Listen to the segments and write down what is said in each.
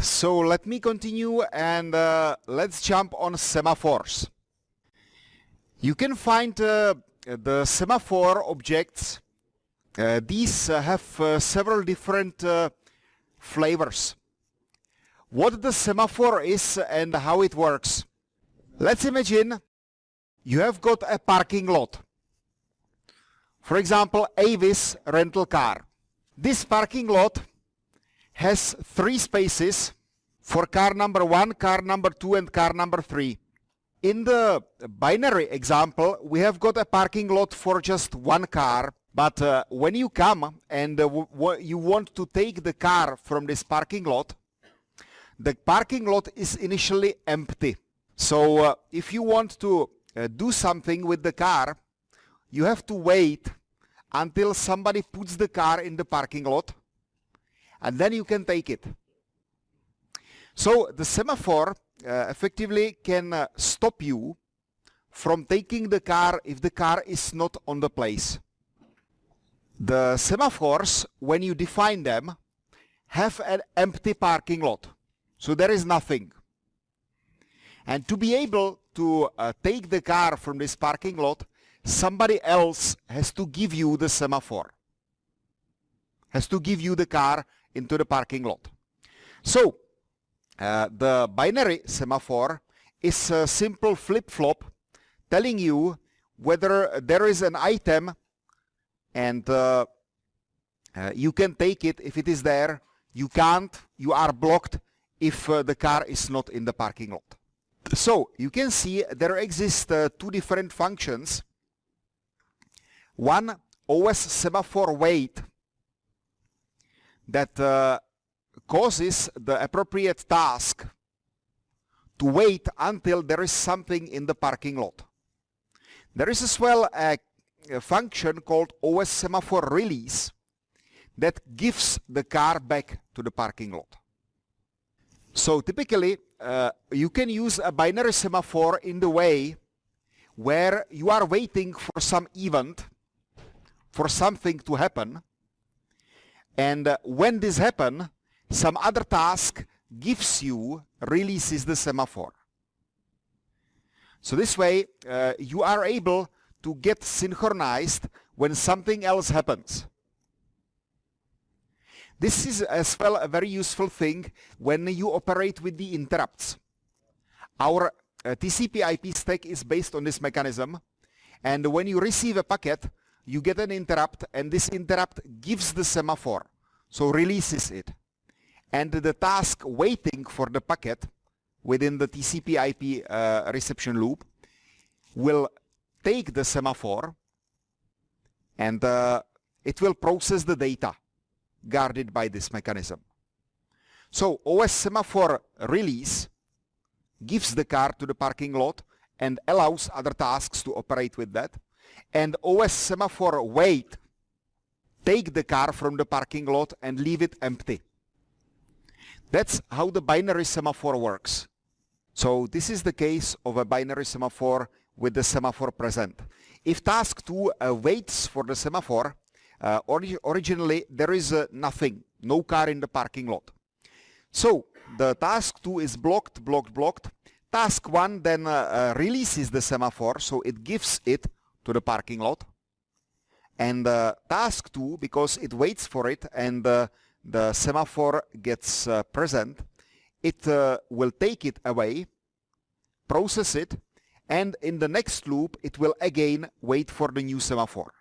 So let me continue and uh, let's jump on semaphores. You can find uh, the semaphore objects. Uh, these uh, have uh, several different uh, flavors. What the semaphore is and how it works. Let's imagine you have got a parking lot. For example, Avis rental car. This parking lot has three spaces for car number one, car number two, and car number three. In the binary example, we have got a parking lot for just one car, but uh, when you come and uh, you want to take the car from this parking lot, the parking lot is initially empty. So uh, if you want to uh, do something with the car, you have to wait until somebody puts the car in the parking lot and then you can take it. So the semaphore uh, effectively can uh, stop you from taking the car if the car is not on the place. The semaphores, when you define them, have an empty parking lot. So there is nothing. And to be able to uh, take the car from this parking lot, somebody else has to give you the semaphore. Has to give you the car into the parking lot. So uh, the binary semaphore is a simple flip-flop telling you whether there is an item and uh, uh, you can take it if it is there. You can't, you are blocked if uh, the car is not in the parking lot. So you can see there exist uh, two different functions. One OS semaphore wait that uh, causes the appropriate task to wait until there is something in the parking lot. There is as well a, a function called OS semaphore release that gives the car back to the parking lot. So typically uh, you can use a binary semaphore in the way where you are waiting for some event, for something to happen, and uh, when this happen, some other task gives you, releases the semaphore. So this way, uh, you are able to get synchronized when something else happens. This is as well a very useful thing when you operate with the interrupts. Our uh, TCP IP stack is based on this mechanism and when you receive a packet you get an interrupt and this interrupt gives the semaphore, so releases it. And the task waiting for the packet within the TCP IP uh, reception loop will take the semaphore and uh, it will process the data guarded by this mechanism. So OS semaphore release gives the car to the parking lot and allows other tasks to operate with that and OS semaphore wait take the car from the parking lot and leave it empty. That's how the binary semaphore works. So this is the case of a binary semaphore with the semaphore present. If task 2 uh, waits for the semaphore, uh, orig originally there is uh, nothing, no car in the parking lot. So the task 2 is blocked, blocked, blocked. Task 1 then uh, uh, releases the semaphore, so it gives it to the parking lot. And uh, task 2, because it waits for it and the semaphore gets uh, present, it uh, will take it away, process it, and in the next loop it will again wait for the new semaphore.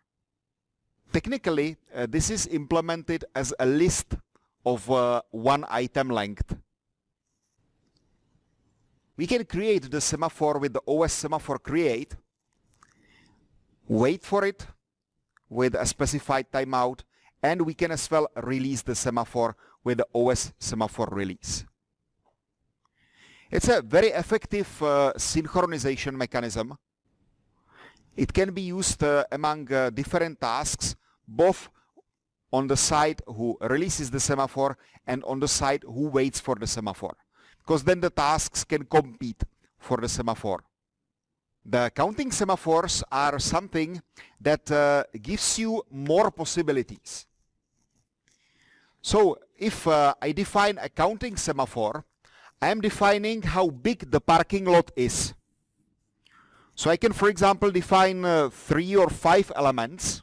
Technically, uh, this is implemented as a list of one item length. We can create the semaphore with the OS semaphore create, wait for it, with a specified timeout and we can as well release the semaphore with the OS semaphore release. It's a very effective uh, synchronization mechanism. It can be used uh, among uh, different tasks, both on the side who releases the semaphore and on the side who waits for the semaphore. Because then the tasks can compete for the semaphore. The counting semaphores are something that uh, gives you more possibilities. So if uh, I define a counting semaphore, I am defining how big the parking lot is. So I can, for example, define uh, three or five elements.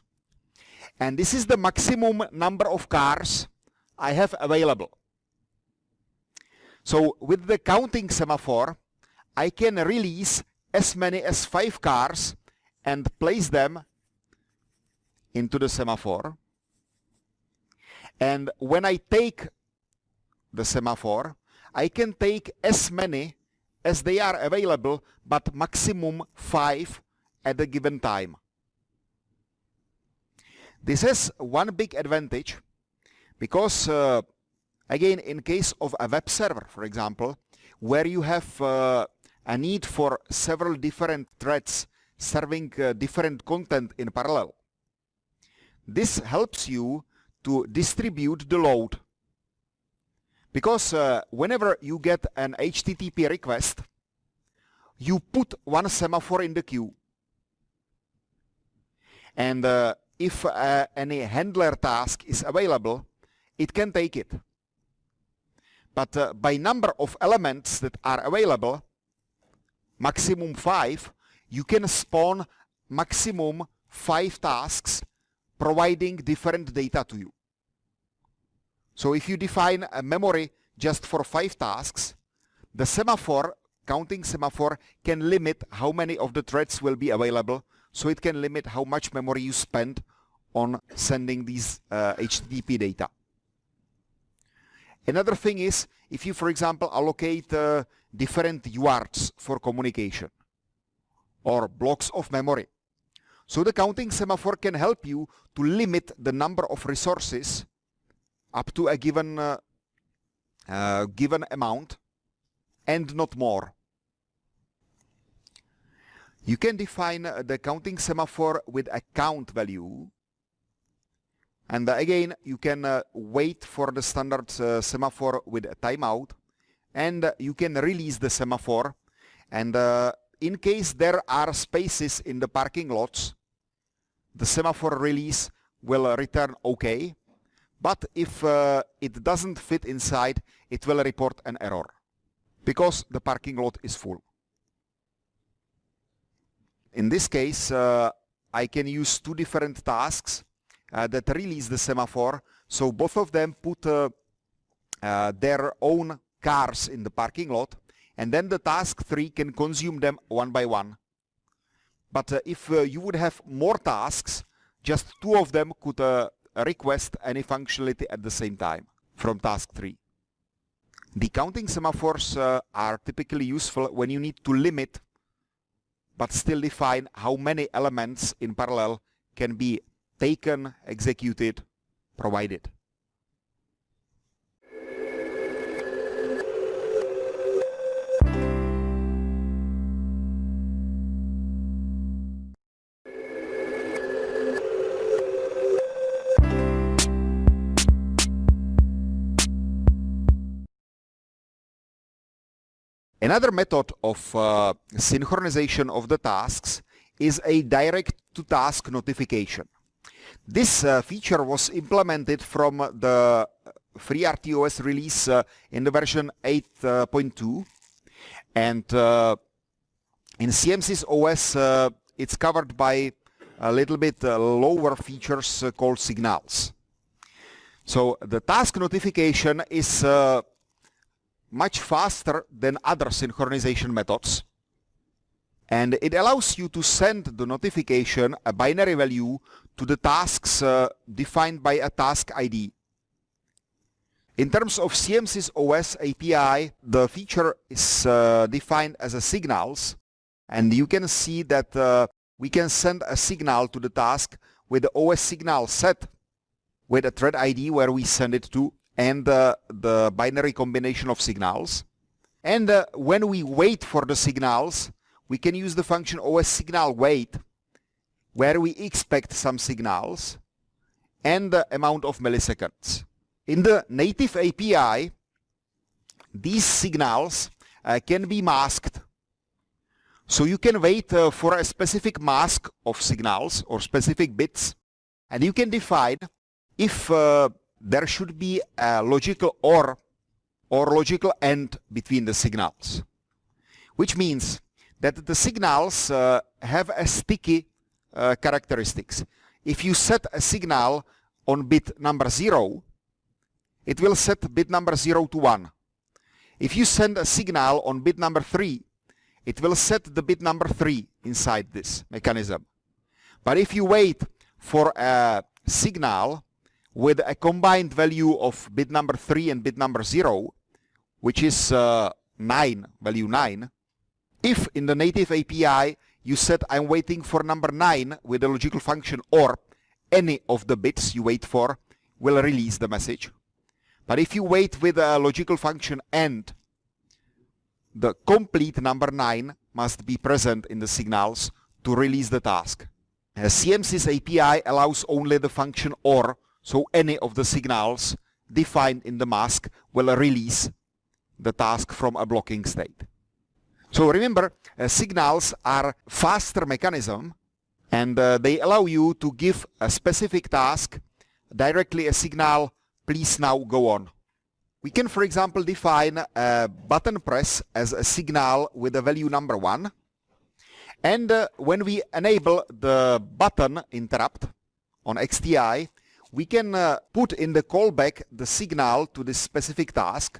And this is the maximum number of cars I have available. So with the counting semaphore, I can release as many as five cars and place them into the semaphore. And when I take the semaphore, I can take as many as they are available, but maximum five at a given time. This has one big advantage because uh, again in case of a web server for example where you have uh, a need for several different threads serving uh, different content in parallel this helps you to distribute the load because uh, whenever you get an HTTP request, you put one semaphore in the queue. And uh, if uh, any handler task is available, it can take it. But uh, by number of elements that are available, maximum five, you can spawn maximum five tasks providing different data to you. So if you define a memory just for five tasks, the semaphore, counting semaphore, can limit how many of the threads will be available. So it can limit how much memory you spend on sending these uh, HTTP data. Another thing is, if you, for example, allocate uh, different UARTs for communication or blocks of memory. So the counting semaphore can help you to limit the number of resources up to a given uh, uh, given amount and not more. You can define uh, the counting semaphore with a count value and uh, again you can uh, wait for the standard uh, semaphore with a timeout and you can release the semaphore. And in case there are spaces in the parking lots the semaphore release will return OK but if uh, it doesn't fit inside, it will report an error because the parking lot is full. In this case, uh, I can use two different tasks that release the semaphore. So both of them put uh, uh, their own cars in the parking lot and then the task 3 can consume them one by one. But uh, if you would have more tasks, just two of them could request any functionality at the same time from task 3. The counting semaphores uh, are typically useful when you need to limit but still define how many elements in parallel can be taken, executed, provided. Another method of uh, synchronization of the tasks is a direct-to-task notification. This uh, feature was implemented from the FreeRTOS release uh, in the version 8.2 and uh, in CMSIS OS uh, it's covered by a little bit uh, lower features called signals. So the task notification is much faster than other synchronization methods. And it allows you to send the notification, a binary value, to the tasks uh, defined by a task ID. In terms of CMSIS OS API, the feature is uh, defined as a signals, and you can see that uh, we can send a signal to the task with the OS signal set with a thread ID where we send it to, and uh, the binary combination of signals. And uh, when we wait for the signals, we can use the function OS signal wait, where we expect some signals and the amount of milliseconds. In the native API, these signals uh, can be masked. So you can wait uh, for a specific mask of signals or specific bits, and you can define if uh, there should be a logical OR or logical AND between the signals, which means that the signals uh, have a sticky uh, characteristics. If you set a signal on bit number 0, it will set bit number 0 to 1. If you send a signal on bit number 3, it will set the bit number 3 inside this mechanism. But if you wait for a signal with a combined value of bit number 3 and bit number 0, which is uh, 9, value 9, if in the native API you said I'm waiting for number 9 with the logical function OR, any of the bits you wait for will release the message. But if you wait with a logical function AND, the complete number 9 must be present in the signals to release the task. Uh, a CMSIS API allows only the function OR, so any of the signals defined in the mask will release the task from a blocking state. So remember, uh, signals are faster mechanism and uh, they allow you to give a specific task directly a signal, please now go on. We can, for example, define a button press as a signal with a value number 1 and uh, when we enable the button interrupt on EXTI, we can uh, put in the callback the signal to this specific task.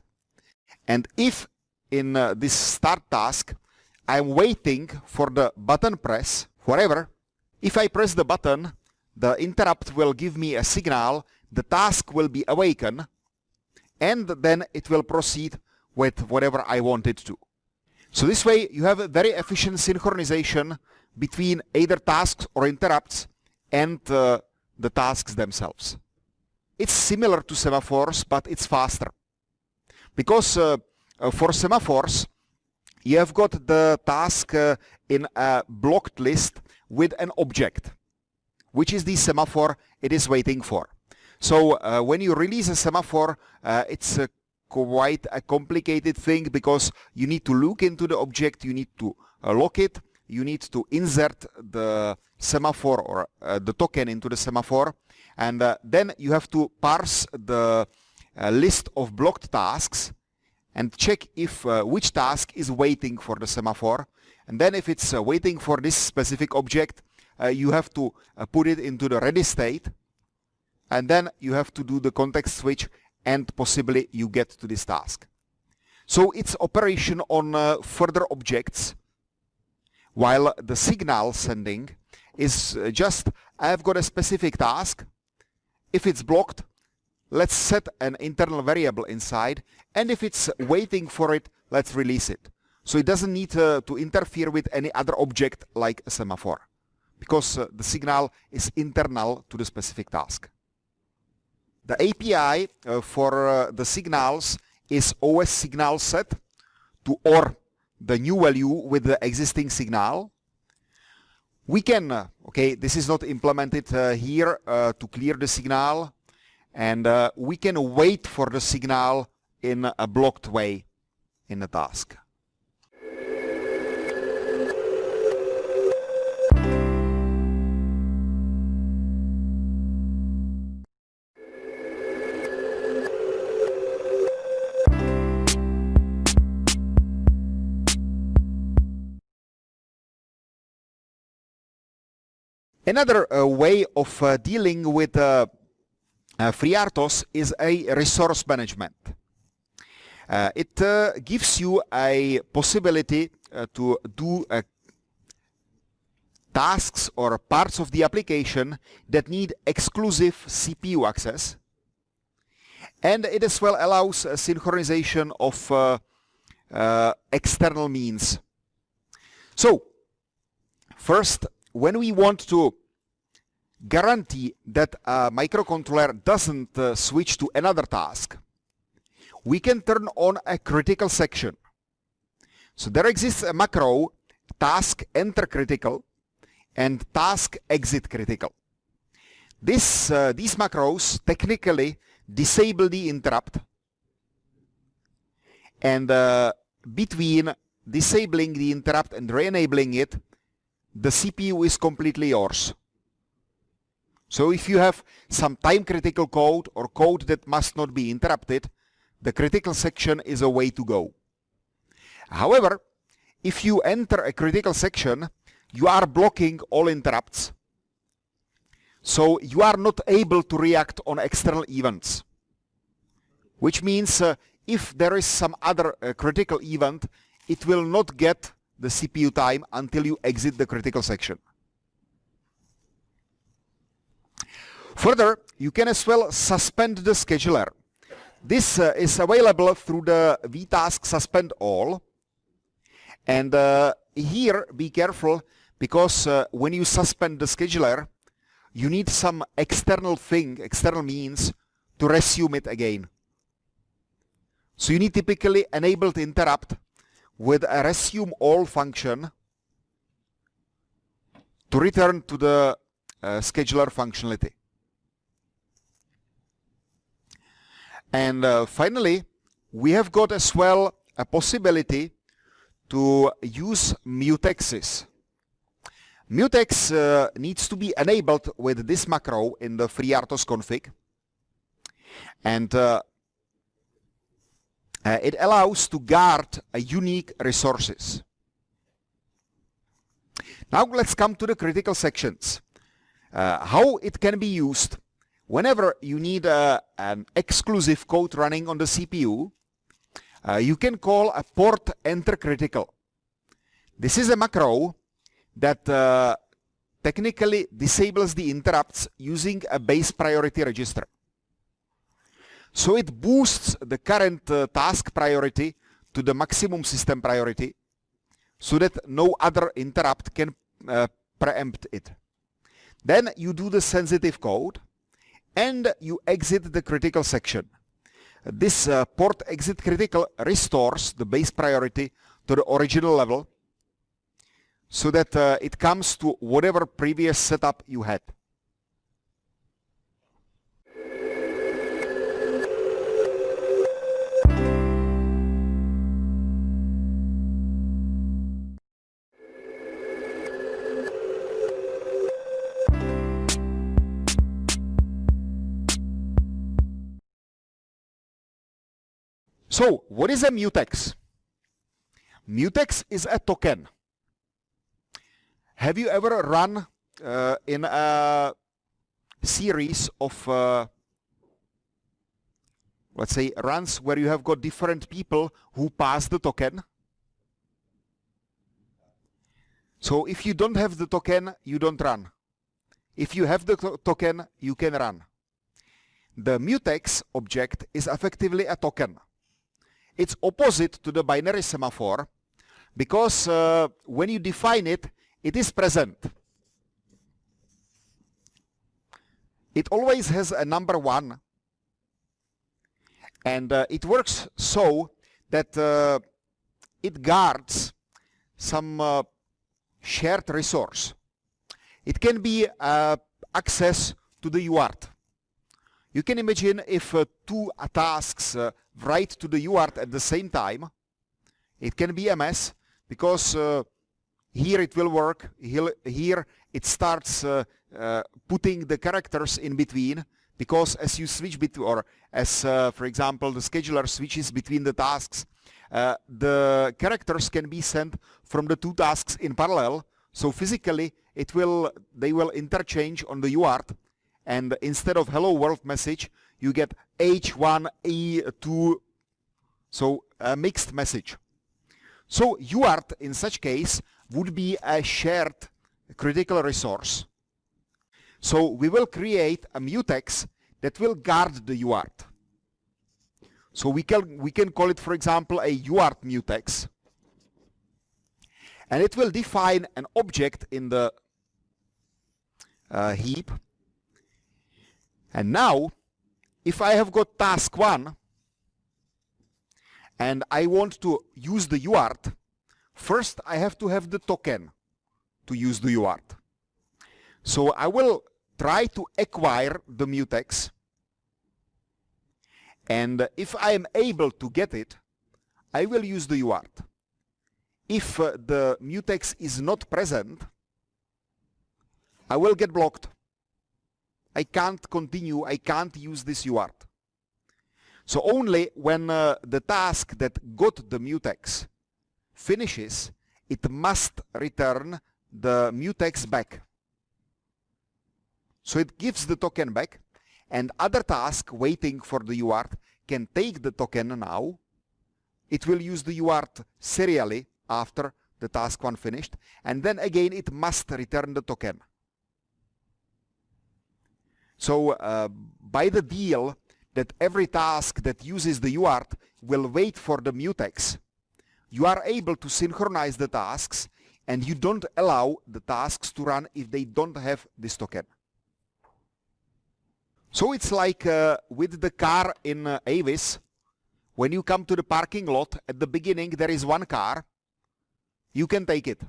And if in uh, this start task, I'm waiting for the button press forever, if I press the button, the interrupt will give me a signal, the task will be awakened, and then it will proceed with whatever I want it to. So this way you have a very efficient synchronization between either tasks or interrupts and uh, the tasks themselves. It's similar to semaphores, but it's faster. Because uh, for semaphores, you have got the task uh, in a blocked list with an object, which is the semaphore it is waiting for. So uh, when you release a semaphore, uh, it's quite a complicated thing because you need to look into the object, you need to uh, lock it, you need to insert the semaphore or uh, the token into the semaphore and uh, then you have to parse the uh, list of blocked tasks and check if uh, which task is waiting for the semaphore and then if it's uh, waiting for this specific object you have to put it into the ready state and then you have to do the context switch and possibly you get to this task. So it's operation on uh, further objects while the signal sending is uh, just I've got a specific task. If it's blocked, let's set an internal variable inside and if it's waiting for it, let's release it. So it doesn't need uh, to interfere with any other object like a semaphore because uh, the signal is internal to the specific task. The API uh, for uh, the signals is OS signal set to OR the new value with the existing signal. We can, uh, okay, this is not implemented uh, here to clear the signal and uh, we can wait for the signal in a blocked way in the task. Another uh, way of uh, dealing with uh, uh FreeRTOS is a resource management. Uh, it uh, gives you a possibility to do tasks or parts of the application that need exclusive CPU access and it as well allows synchronization of external means. So first when we want to guarantee that a microcontroller doesn't uh, switch to another task, we can turn on a critical section. So there exists a macro task enter critical and task exit critical. This, uh, these macros technically disable the interrupt and uh, between disabling the interrupt and re-enabling it the CPU is completely yours. So if you have some time critical code or code that must not be interrupted, the critical section is a way to go. However, if you enter a critical section, you are blocking all interrupts. So you are not able to react on external events. Which means uh, if there is some other uh, critical event, it will not get the CPU time until you exit the critical section. Further, you can as well suspend the scheduler. This uh, is available through the vtask suspend all. And uh, here, be careful, because uh, when you suspend the scheduler, you need some external thing, external means, to resume it again. So you need typically enabled interrupt with a resume all function to return to the uh, scheduler functionality. And uh, finally, we have got as well a possibility to use mutexes. Mutex uh, needs to be enabled with this macro in the FreeRTOS config. And uh, uh, it allows to guard a unique resources. Now let's come to the critical sections. Uh, how it can be used whenever you need uh, an exclusive code running on the CPU, uh, you can call a port enter critical. This is a macro that uh, technically disables the interrupts using a base priority register. So it boosts the current uh, task priority to the maximum system priority so that no other interrupt can uh, preempt it. Then you do the sensitive code and you exit the critical section. This uh, port exit critical restores the base priority to the original level so that uh, it comes to whatever previous setup you had. So, what is a mutex? Mutex is a token. Have you ever run uh, in a series of, uh, let's say, runs where you have got different people who pass the token? So if you don't have the token, you don't run. If you have the to token, you can run. The mutex object is effectively a token. It's opposite to the binary semaphore because uh, when you define it, it is present. It always has a number one and uh, it works so that uh, it guards some uh, shared resource. It can be uh, access to the UART. You can imagine if uh, two tasks uh, write to the UART at the same time, it can be a mess because uh, here it will work, here it starts putting the characters in between because as you switch between, or as for example the scheduler switches between the tasks, uh, the characters can be sent from the two tasks in parallel. So physically it will they will interchange on the UART and instead of hello world message you get H1E2 so a mixed message. So UART in such case would be a shared critical resource. So we will create a mutex that will guard the UART. So we can, we can call it, for example, a UART mutex. And it will define an object in the uh, heap and now, if I have got task 1 and I want to use the UART, first I have to have the token to use the UART. So I will try to acquire the mutex and if I am able to get it, I will use the UART. If uh, the mutex is not present, I will get blocked I can't continue, I can't use this UART. So only when uh, the task that got the mutex finishes, it must return the mutex back. So it gives the token back and other task waiting for the UART can take the token now. It will use the UART serially after the task one finished and then again it must return the token. So uh, by the deal that every task that uses the UART will wait for the mutex, you are able to synchronize the tasks and you don't allow the tasks to run if they don't have this token. So it's like uh, with the car in uh, Avis, when you come to the parking lot, at the beginning there is one car, you can take it.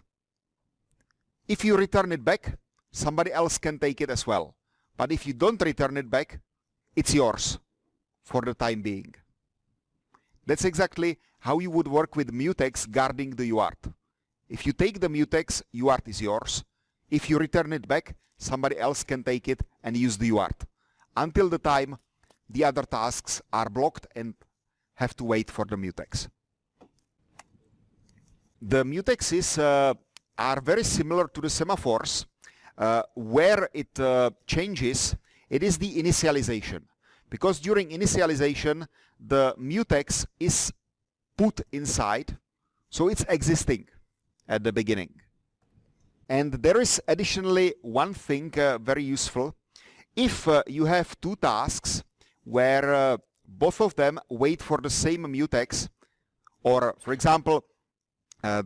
If you return it back, somebody else can take it as well. But if you don't return it back, it's yours for the time being. That's exactly how you would work with mutex guarding the UART. If you take the mutex, UART is yours. If you return it back, somebody else can take it and use the UART. Until the time the other tasks are blocked and have to wait for the mutex. The mutexes uh, are very similar to the semaphores. Uh, where it uh, changes, it is the initialization. Because during initialization the mutex is put inside so it's existing at the beginning. And there is additionally one thing uh, very useful. If uh, you have two tasks where uh, both of them wait for the same mutex or for example uh,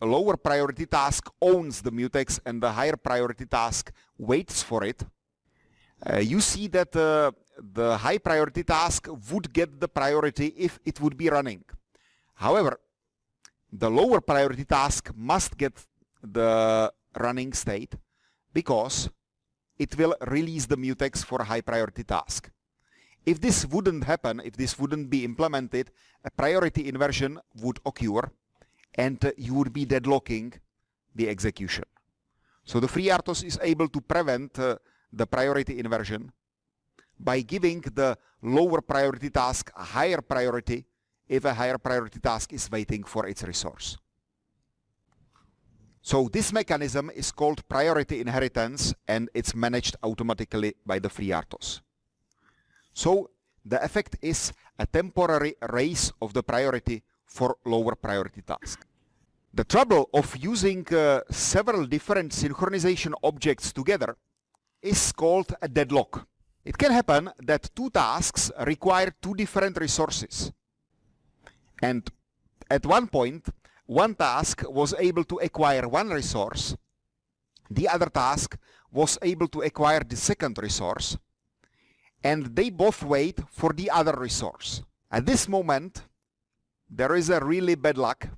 the lower priority task owns the mutex and the higher priority task waits for it uh, you see that uh, the high priority task would get the priority if it would be running. However, the lower priority task must get the running state because it will release the mutex for a high priority task. If this wouldn't happen, if this wouldn't be implemented, a priority inversion would occur and you would be deadlocking the execution. So the FreeRTOS is able to prevent uh, the priority inversion by giving the lower priority task a higher priority if a higher priority task is waiting for its resource. So this mechanism is called priority inheritance and it's managed automatically by the FreeRTOS. So the effect is a temporary raise of the priority for lower priority task. The trouble of using uh, several different synchronization objects together is called a deadlock. It can happen that two tasks require two different resources. And at one point, one task was able to acquire one resource, the other task was able to acquire the second resource, and they both wait for the other resource. At this moment, there is a really bad luck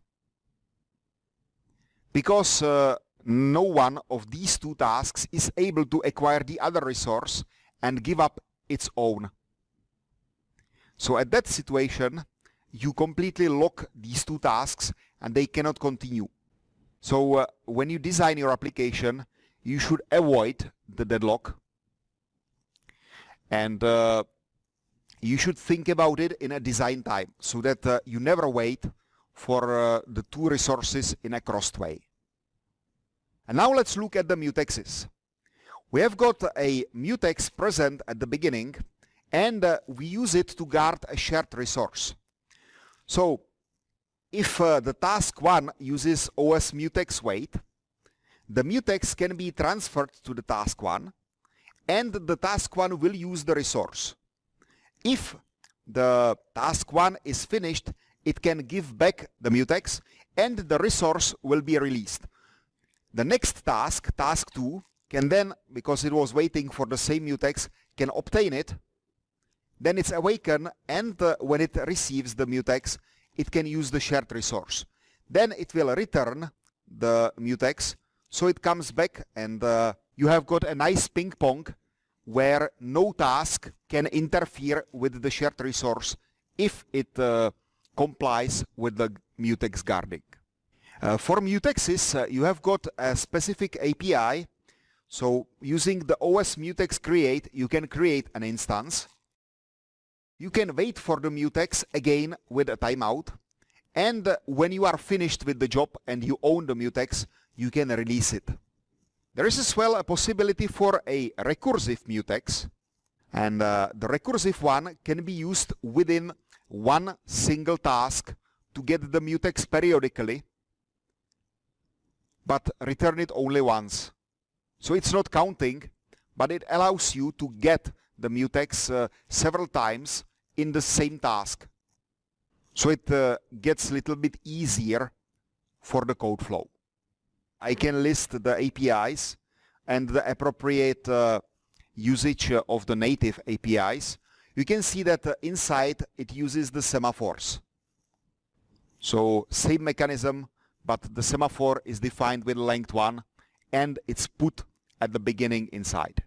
because uh, no one of these two tasks is able to acquire the other resource and give up its own. So at that situation, you completely lock these two tasks and they cannot continue. So uh, when you design your application, you should avoid the deadlock and uh, you should think about it in a design time so that uh, you never wait for uh, the two resources in a crossed way. And now let's look at the mutexes. We have got a mutex present at the beginning and uh, we use it to guard a shared resource. So if uh, the task 1 uses OS mutex wait, the mutex can be transferred to the task 1 and the task 1 will use the resource. If the task 1 is finished, it can give back the mutex and the resource will be released. The next task, task 2, can then, because it was waiting for the same mutex, can obtain it. Then it's awakened and uh, when it receives the mutex, it can use the shared resource. Then it will return the mutex, so it comes back and uh, you have got a nice ping pong where no task can interfere with the shared resource if it uh, complies with the mutex guarding. Uh, for mutexes, uh, you have got a specific API So using the OS mutex create, you can create an instance. You can wait for the mutex again with a timeout. And when you are finished with the job and you own the mutex, you can release it. There is as well a possibility for a recursive mutex. And uh, the recursive one can be used within one single task to get the mutex periodically, but return it only once. So it's not counting, but it allows you to get the mutex uh, several times in the same task. So it uh, gets a little bit easier for the code flow. I can list the APIs and the appropriate uh, usage of the native APIs. You can see that uh, inside it uses the semaphores. So same mechanism, but the semaphore is defined with length 1 and it's put at the beginning inside.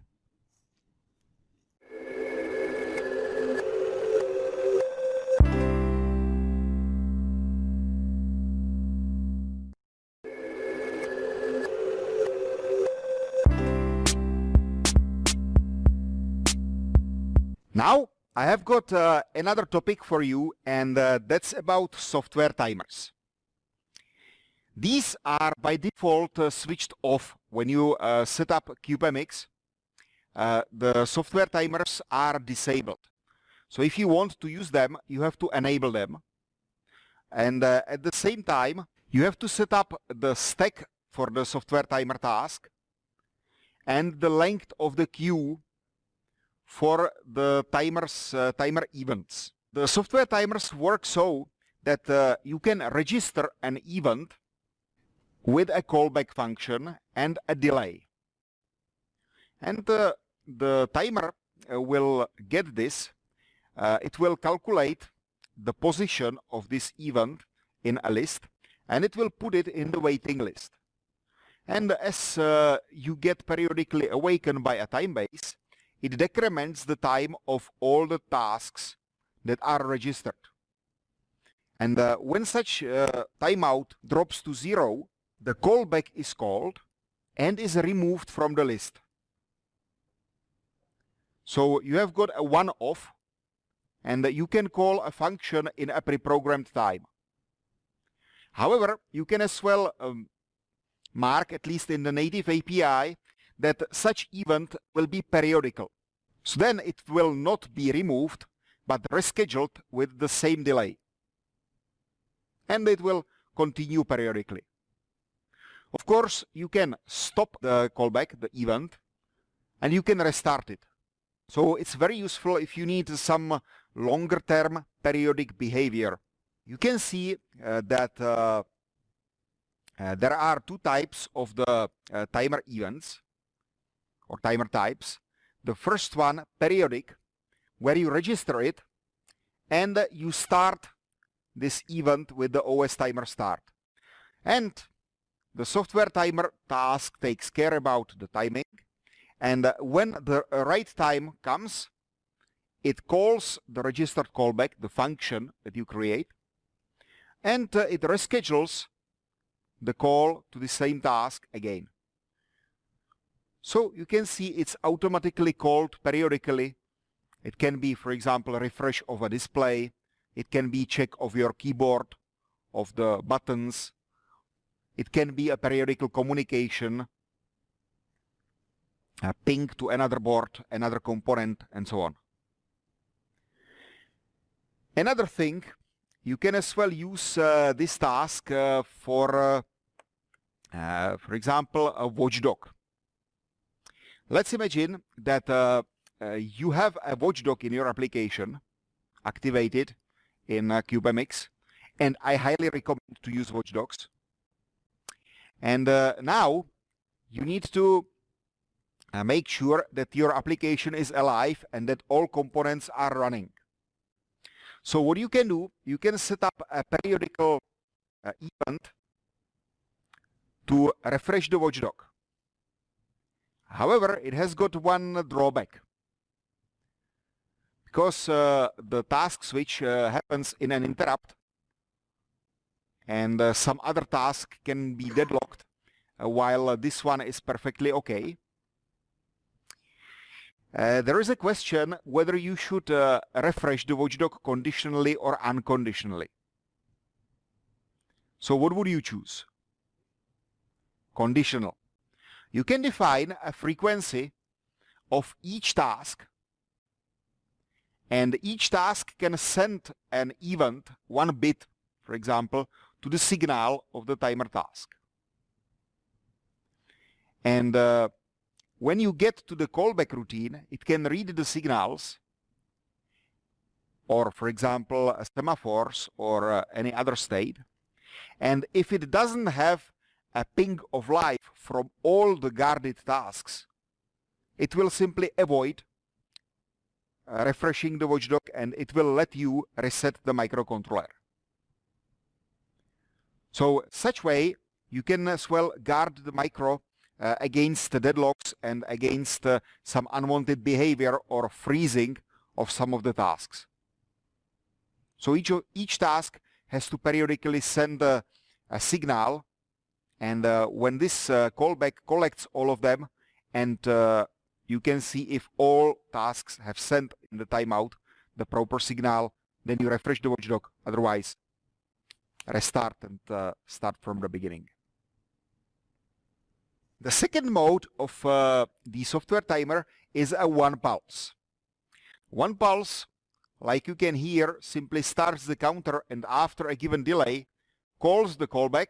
Now I have got uh, another topic for you and uh, that's about software timers. These are by default uh, switched off when you uh, set up CubeMX. Uh, the software timers are disabled. So if you want to use them, you have to enable them. And uh, at the same time, you have to set up the stack for the software timer task and the length of the queue for the timers, uh, timer events. The software timers work so that uh, you can register an event with a callback function and a delay. And uh, the timer uh, will get this. Uh, it will calculate the position of this event in a list and it will put it in the waiting list. And as uh, you get periodically awakened by a time base, it decrements the time of all the tasks that are registered. And uh, when such uh, timeout drops to zero, the callback is called and is removed from the list. So you have got a one-off and you can call a function in a pre-programmed time. However, you can as well um, mark, at least in the native API, that such event will be periodical. So then it will not be removed, but rescheduled with the same delay. And it will continue periodically. Of course, you can stop the callback, the event, and you can restart it. So it's very useful if you need some longer term periodic behavior. You can see uh, that uh, uh, there are two types of the uh, timer events or timer types. The first one, periodic, where you register it and you start this event with the OS timer start. And the software timer task takes care about the timing and when the right time comes it calls the registered callback, the function that you create and it reschedules the call to the same task again. So you can see it's automatically called periodically. It can be, for example, a refresh of a display. It can be check of your keyboard, of the buttons, it can be a periodical communication, a ping to another board, another component, and so on. Another thing, you can as well use uh, this task uh, for, uh, uh for example, a watchdog. Let's imagine that uh, uh, you have a watchdog in your application activated in CubeMX, and I highly recommend to use watchdogs. And uh, now you need to uh, make sure that your application is alive and that all components are running. So what you can do, you can set up a periodical uh, event to refresh the watchdog. However, it has got one drawback. Because uh, the task switch uh, happens in an interrupt, and uh, some other task can be deadlocked uh, while uh, this one is perfectly okay. Uh, there is a question whether you should refresh the watchdog conditionally or unconditionally. So what would you choose? Conditional. You can define a frequency of each task and each task can send an event, one bit, for example, to the signal of the timer task. And uh, when you get to the callback routine, it can read the signals or, for example, semaphores or uh, any other state. And if it doesn't have a ping of life from all the guarded tasks, it will simply avoid uh, refreshing the watchdog and it will let you reset the microcontroller. So such way you can as well guard the micro uh, against deadlocks and against uh, some unwanted behavior or freezing of some of the tasks. So each, each task has to periodically send a, a signal and uh, when this uh, callback collects all of them and uh, you can see if all tasks have sent in the timeout the proper signal then you refresh the watchdog otherwise restart and uh, start from the beginning. The second mode of uh, the software timer is a one pulse. One pulse, like you can hear, simply starts the counter and after a given delay calls the callback.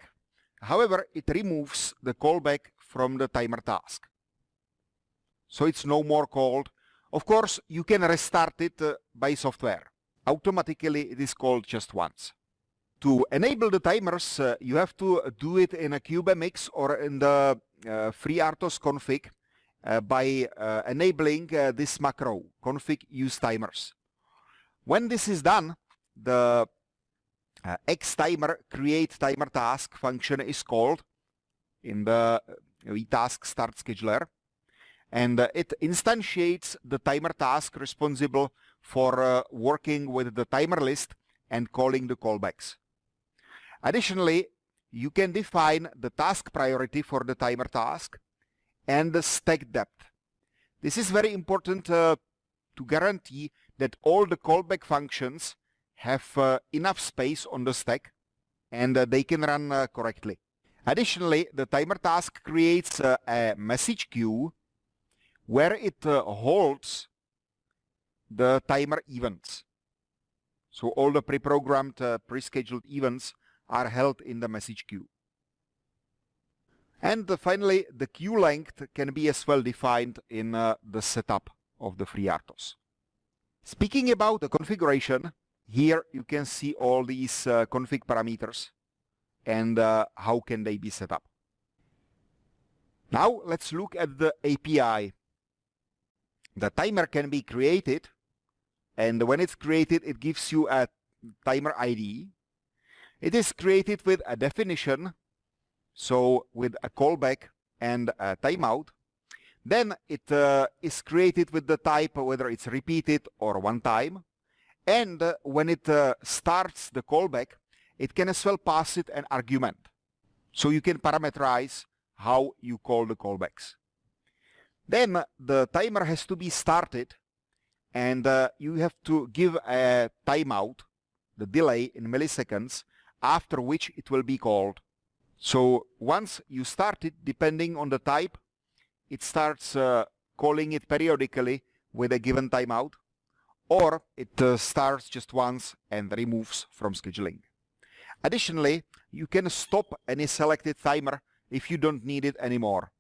However, it removes the callback from the timer task. So it's no more called. Of course, you can restart it uh, by software. Automatically, it is called just once. To enable the timers, uh, you have to do it in a CubeMX or in the uh, FreeRTOS config uh, by uh, enabling this macro, config use timers. When this is done, the xtimer create timer task function is called in the vtask start scheduler and uh, it instantiates the timer task responsible for uh, working with the timer list and calling the callbacks. Additionally, you can define the task priority for the timer task and the stack depth. This is very important uh, to guarantee that all the callback functions have uh, enough space on the stack and uh, they can run uh, correctly. Additionally, the timer task creates uh, a message queue where it uh, holds the timer events. So all the pre-programmed, pre-scheduled events are held in the message queue. And uh, finally, the queue length can be as well defined in uh, the setup of the FreeRTOS. Speaking about the configuration, here you can see all these uh, config parameters and uh, how can they be set up. Now let's look at the API. The timer can be created and when it's created it gives you a timer ID it is created with a definition, so with a callback and a timeout. Then it uh, is created with the type, whether it's repeated or one time. And when it uh, starts the callback, it can as well pass it an argument. So you can parameterize how you call the callbacks. Then the timer has to be started and uh, you have to give a timeout, the delay in milliseconds, after which it will be called. So once you start it, depending on the type, it starts uh, calling it periodically with a given timeout, or it uh, starts just once and removes from scheduling. Additionally, you can stop any selected timer if you don't need it anymore.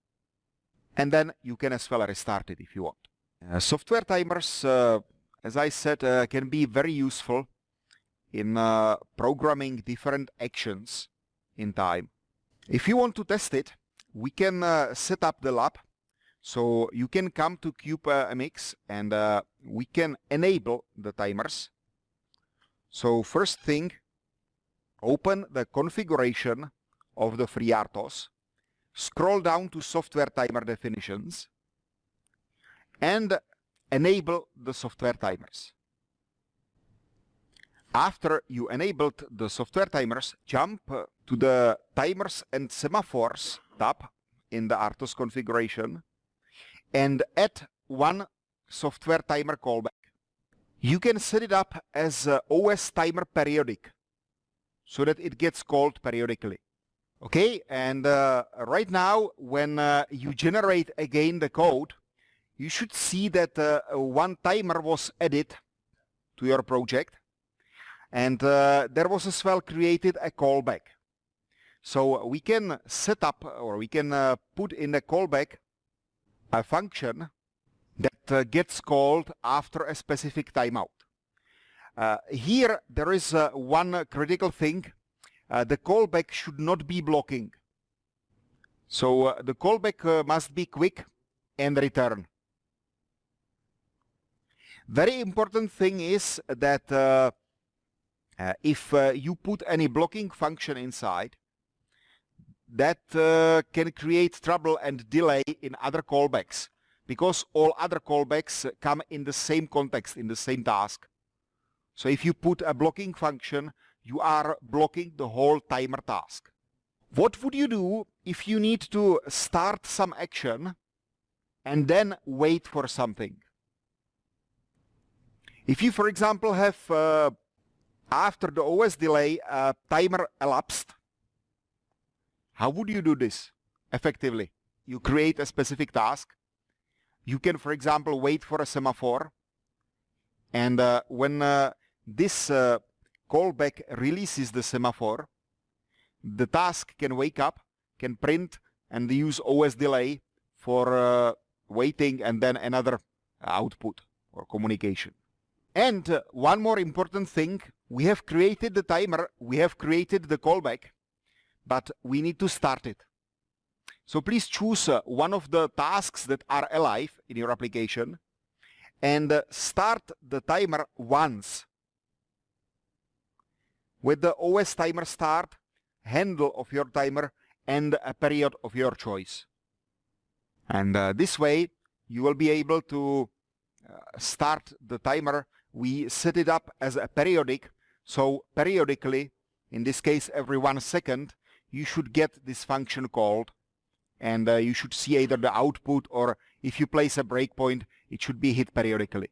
And then you can as well restart it if you want. Uh, software timers, uh, as I said, uh, can be very useful in uh, programming different actions in time. If you want to test it, we can uh, set up the lab. So you can come to CubeMX and uh, we can enable the timers. So first thing, open the configuration of the FreeRTOS, scroll down to software timer definitions, and enable the software timers. After you enabled the software timers, jump to the timers and semaphores tab in the RTOS configuration and add one software timer callback. You can set it up as OS timer periodic so that it gets called periodically. Okay, and uh, right now when uh, you generate again the code, you should see that uh, one timer was added to your project and uh, there was as well created a callback. So we can set up or we can uh, put in the callback a function that uh, gets called after a specific timeout. here there is one critical thing uh, the callback should not be blocking. So uh, the callback uh, must be quick and return. Very important thing is that uh, uh, if uh, you put any blocking function inside, that can create trouble and delay in other callbacks because all other callbacks come in the same context, in the same task. So if you put a blocking function, you are blocking the whole timer task. What would you do if you need to start some action and then wait for something? If you, for example, have uh, after the OS delay a timer elapsed, how would you do this effectively? You create a specific task. You can, for example, wait for a semaphore. And uh, when uh, this uh, callback releases the semaphore, the task can wake up, can print and use OS delay for uh, waiting and then another output or communication. And uh, one more important thing, we have created the timer, we have created the callback, but we need to start it. So please choose uh, one of the tasks that are alive in your application and uh, start the timer once with the OS timer start, handle of your timer, and a period of your choice. And uh, this way, you will be able to uh, start the timer. We set it up as a periodic, so periodically, in this case every one second, you should get this function called and uh, you should see either the output or if you place a breakpoint, it should be hit periodically.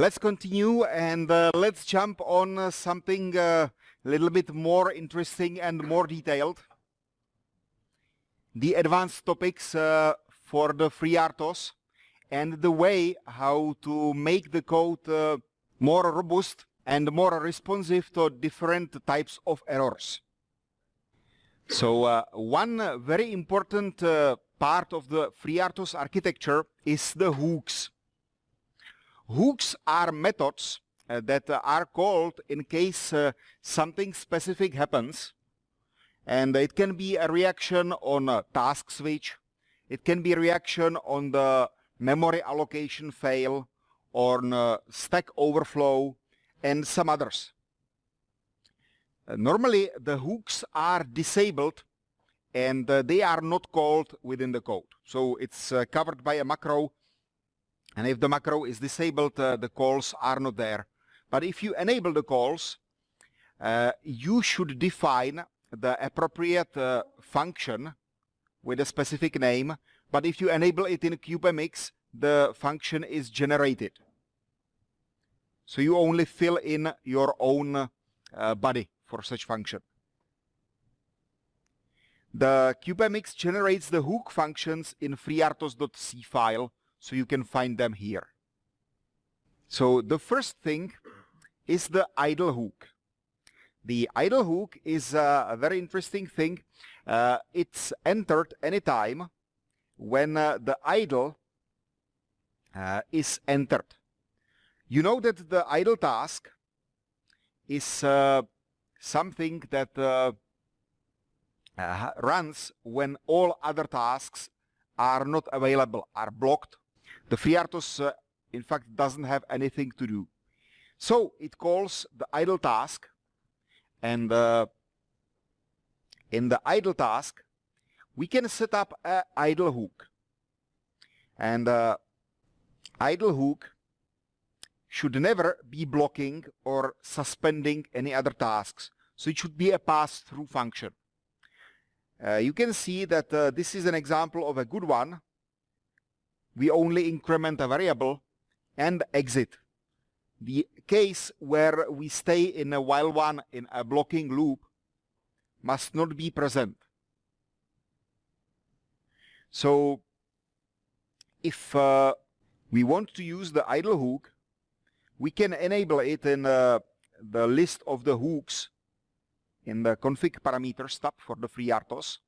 Let's continue and uh, let's jump on uh, something uh, a little bit more interesting and more detailed. The advanced topics uh, for the FreeRTOS and the way how to make the code uh, more robust and more responsive to different types of errors. So uh, one very important part of the FreeRTOS architecture is the hooks. Hooks are methods uh, that uh, are called in case uh, something specific happens. And it can be a reaction on a task switch. It can be reaction on the memory allocation fail, on stack overflow, and some others. Uh, normally, the hooks are disabled and uh, they are not called within the code. So it's uh, covered by a macro and if the macro is disabled, uh, the calls are not there. But if you enable the calls, uh, you should define the appropriate uh, function with a specific name. But if you enable it in CubeMX, the function is generated. So you only fill in your own uh, body for such function. The CubeMX generates the hook functions in freertos.c file so you can find them here. So the first thing is the idle hook. The idle hook is a very interesting thing. Uh, it's entered anytime when uh, the idle uh, is entered. You know that the idle task is uh, something that uh, runs when all other tasks are not available, are blocked the FreeRTOS, uh, in fact, doesn't have anything to do. So it calls the idle task and uh, in the idle task, we can set up an idle hook. And uh, idle hook should never be blocking or suspending any other tasks. So it should be a pass-through function. Uh, you can see that uh, this is an example of a good one. We only increment a variable and exit. The case where we stay in a while one in a blocking loop must not be present. So if uh, we want to use the idle hook, we can enable it in uh, the list of the hooks in the config parameters tab for the FreeRTOS.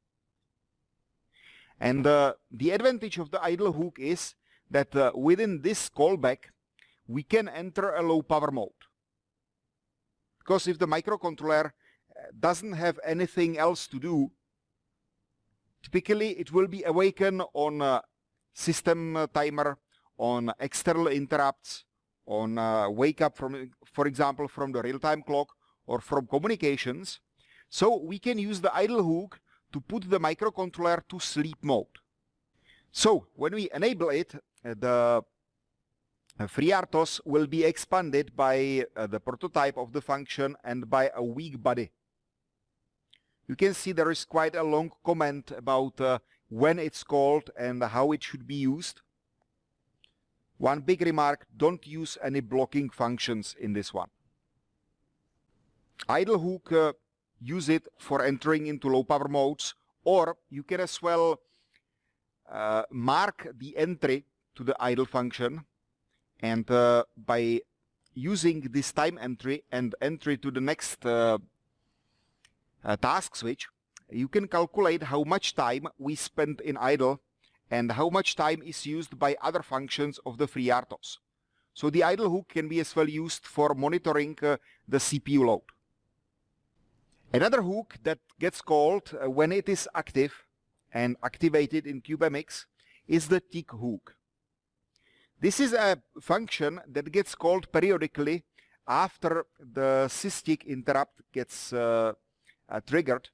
And uh, the advantage of the idle hook is that uh, within this callback, we can enter a low power mode. Because if the microcontroller uh, doesn't have anything else to do, typically it will be awakened on uh, system timer, on external interrupts, on uh, wake up from, for example, from the real-time clock or from communications. So we can use the idle hook to put the microcontroller to sleep mode. So when we enable it, uh, the uh, FreeRTOS will be expanded by uh, the prototype of the function and by a weak body. You can see there is quite a long comment about uh, when it's called and how it should be used. One big remark, don't use any blocking functions in this one. Idle hook, uh, use it for entering into low power modes or you can as well uh, mark the entry to the idle function and uh, by using this time entry and entry to the next uh, uh, task switch you can calculate how much time we spend in idle and how much time is used by other functions of the FreeRTOS. So the idle hook can be as well used for monitoring uh, the CPU load. Another hook that gets called uh, when it is active and activated in CubeMX is the tick hook. This is a function that gets called periodically after the SysTick interrupt gets uh, uh, triggered.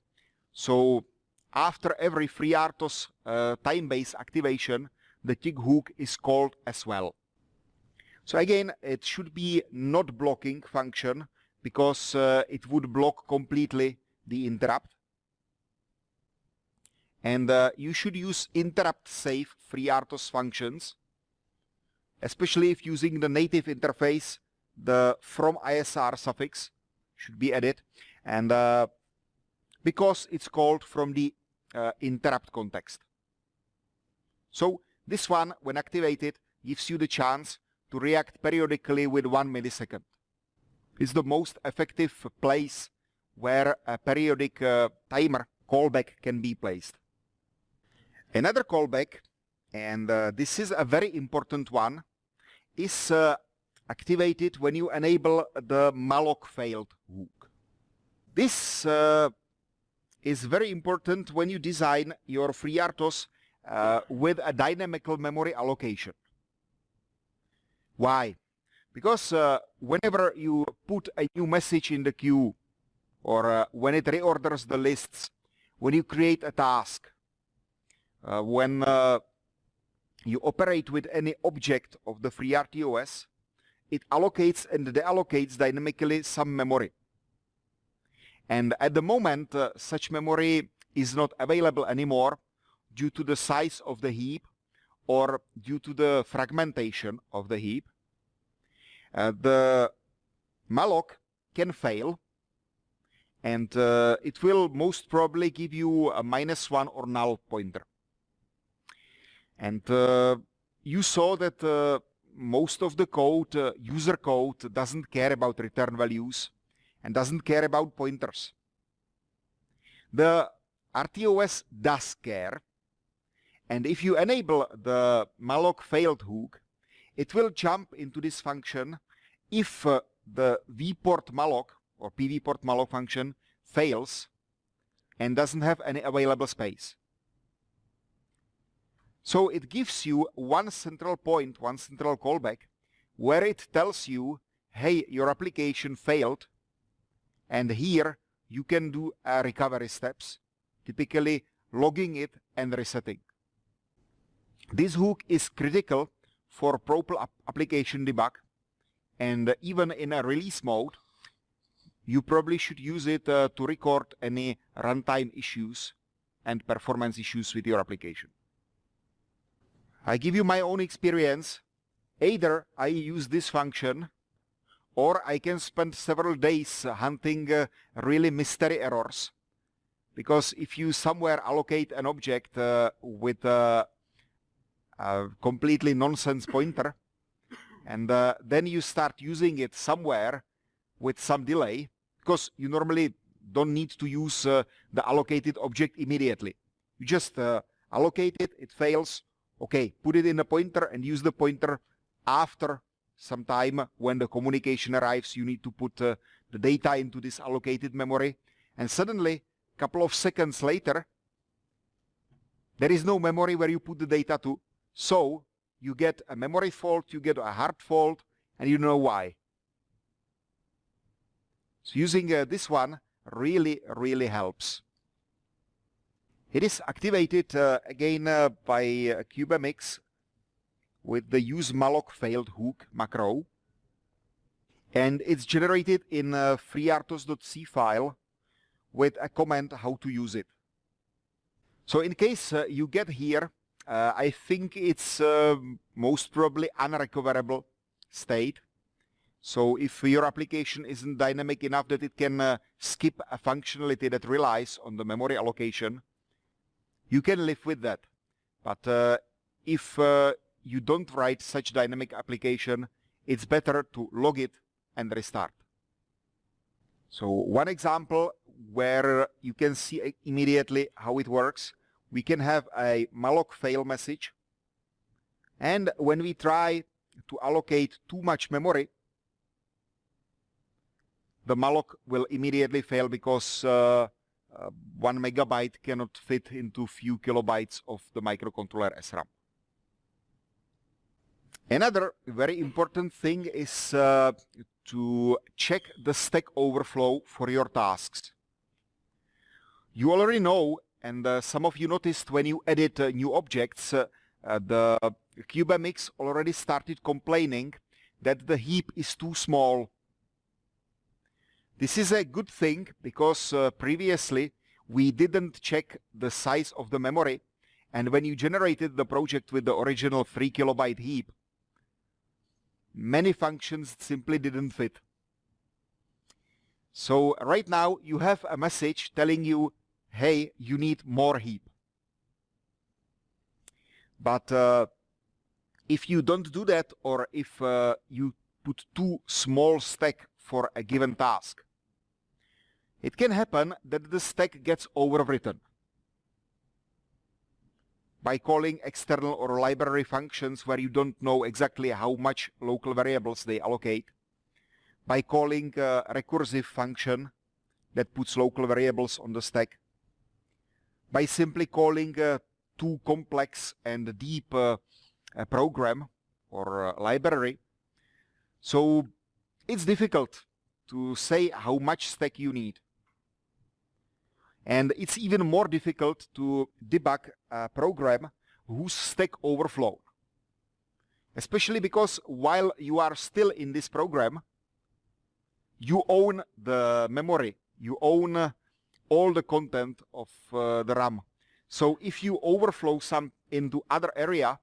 So after every FreeRTOS uh, time-based activation, the tick hook is called as well. So again, it should be not blocking function because uh, it would block completely the interrupt. And uh, you should use interrupt safe FreeRTOS functions, especially if using the native interface, the from ISR suffix should be added. And uh, because it's called from the uh, interrupt context. So this one, when activated, gives you the chance to react periodically with one millisecond. It's the most effective place where a periodic uh, timer callback can be placed. Another callback, and uh, this is a very important one, is uh, activated when you enable the malloc failed hook. This uh, is very important when you design your FreeRTOS uh, with a dynamical memory allocation. Why? Because uh, whenever you put a new message in the queue or uh, when it reorders the lists, when you create a task, uh, when uh, you operate with any object of the FreeRTOS, it allocates and deallocates dynamically some memory. And at the moment, uh, such memory is not available anymore due to the size of the heap or due to the fragmentation of the heap. Uh, the malloc can fail and uh, it will most probably give you a minus one or null pointer. And uh, you saw that uh, most of the code, uh, user code, doesn't care about return values and doesn't care about pointers. The RTOS does care. And if you enable the malloc failed hook, it will jump into this function if uh, the vport malloc or pvport malloc function fails and doesn't have any available space. So it gives you one central point, one central callback, where it tells you, hey, your application failed and here you can do uh, recovery steps. Typically logging it and resetting. This hook is critical for proper application debug and even in a release mode you probably should use it uh, to record any runtime issues and performance issues with your application. I give you my own experience. Either I use this function or I can spend several days hunting uh, really mystery errors. Because if you somewhere allocate an object uh, with a, a, completely nonsense pointer, and uh, then you start using it somewhere with some delay, because you normally don't need to use uh, the allocated object immediately. You just uh, allocate it, it fails, okay, put it in a pointer and use the pointer after some time when the communication arrives, you need to put uh, the data into this allocated memory. And suddenly, a couple of seconds later, there is no memory where you put the data to. So you get a memory fault, you get a hard fault, and you know why. So using uh, this one really, really helps. It is activated uh, again uh, by uh, CubeMX with the use malloc failed hook macro. And it's generated in a freertos.c file with a comment how to use it. So in case uh, you get here, uh, I think it's uh, most probably unrecoverable state. So if your application isn't dynamic enough that it can uh, skip a functionality that relies on the memory allocation, you can live with that. But uh, if uh, you don't write such dynamic application, it's better to log it and restart. So one example where you can see immediately how it works, we can have a malloc fail message. And when we try to allocate too much memory, the malloc will immediately fail because uh, uh, one megabyte cannot fit into few kilobytes of the microcontroller SRAM. Another very important thing is uh, to check the Stack Overflow for your tasks. You already know, and uh, some of you noticed when you edit uh, new objects, uh, uh, the CubeMX already started complaining that the heap is too small. This is a good thing because uh, previously we didn't check the size of the memory and when you generated the project with the original 3 kilobyte heap, many functions simply didn't fit. So right now you have a message telling you, hey, you need more heap. But uh, if you don't do that or if uh, you put too small stack for a given task, it can happen that the stack gets overwritten by calling external or library functions where you don't know exactly how much local variables they allocate, by calling a recursive function that puts local variables on the stack, by simply calling a too complex and deep uh, program or library. So it's difficult to say how much stack you need. And it's even more difficult to debug a program whose stack overflow. Especially because while you are still in this program, you own the memory, you own uh, all the content of uh, the RAM. So if you overflow some into other area,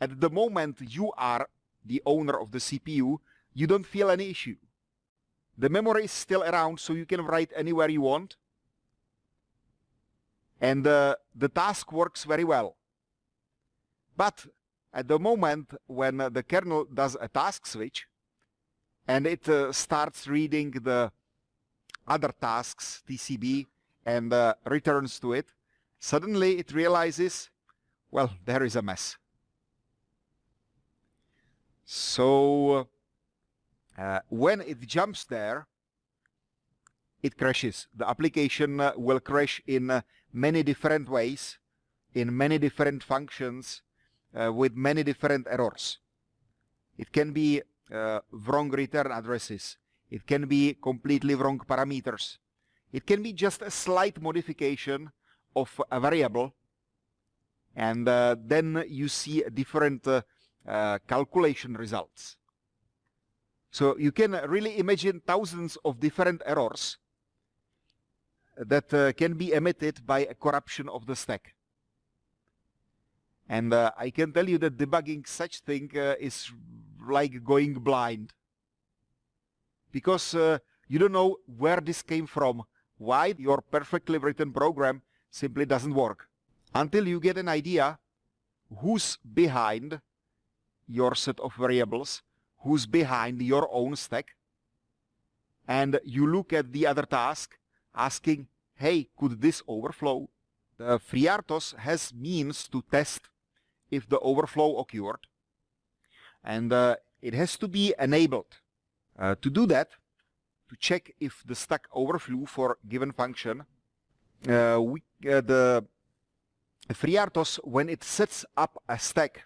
at the moment you are the owner of the CPU, you don't feel any issue. The memory is still around, so you can write anywhere you want. And uh, the task works very well. But at the moment when uh, the kernel does a task switch and it uh, starts reading the other tasks, TCB, and uh, returns to it, suddenly it realizes, well, there is a mess. So uh, when it jumps there, it crashes. The application uh, will crash in uh, many different ways, in many different functions, uh, with many different errors. It can be uh, wrong return addresses. It can be completely wrong parameters. It can be just a slight modification of a variable and uh, then you see different uh, uh, calculation results. So you can really imagine thousands of different errors that uh, can be emitted by a corruption of the stack. And uh, I can tell you that debugging such thing uh, is like going blind. Because you don't know where this came from, why your perfectly written program simply doesn't work. Until you get an idea who's behind your set of variables, who's behind your own stack, and you look at the other task asking, hey, could this overflow? The FreeRTOS has means to test if the overflow occurred, and uh, it has to be enabled. Uh, to do that, to check if the stack overflew for given function, uh, we, uh, the FreeRTOS, when it sets up a stack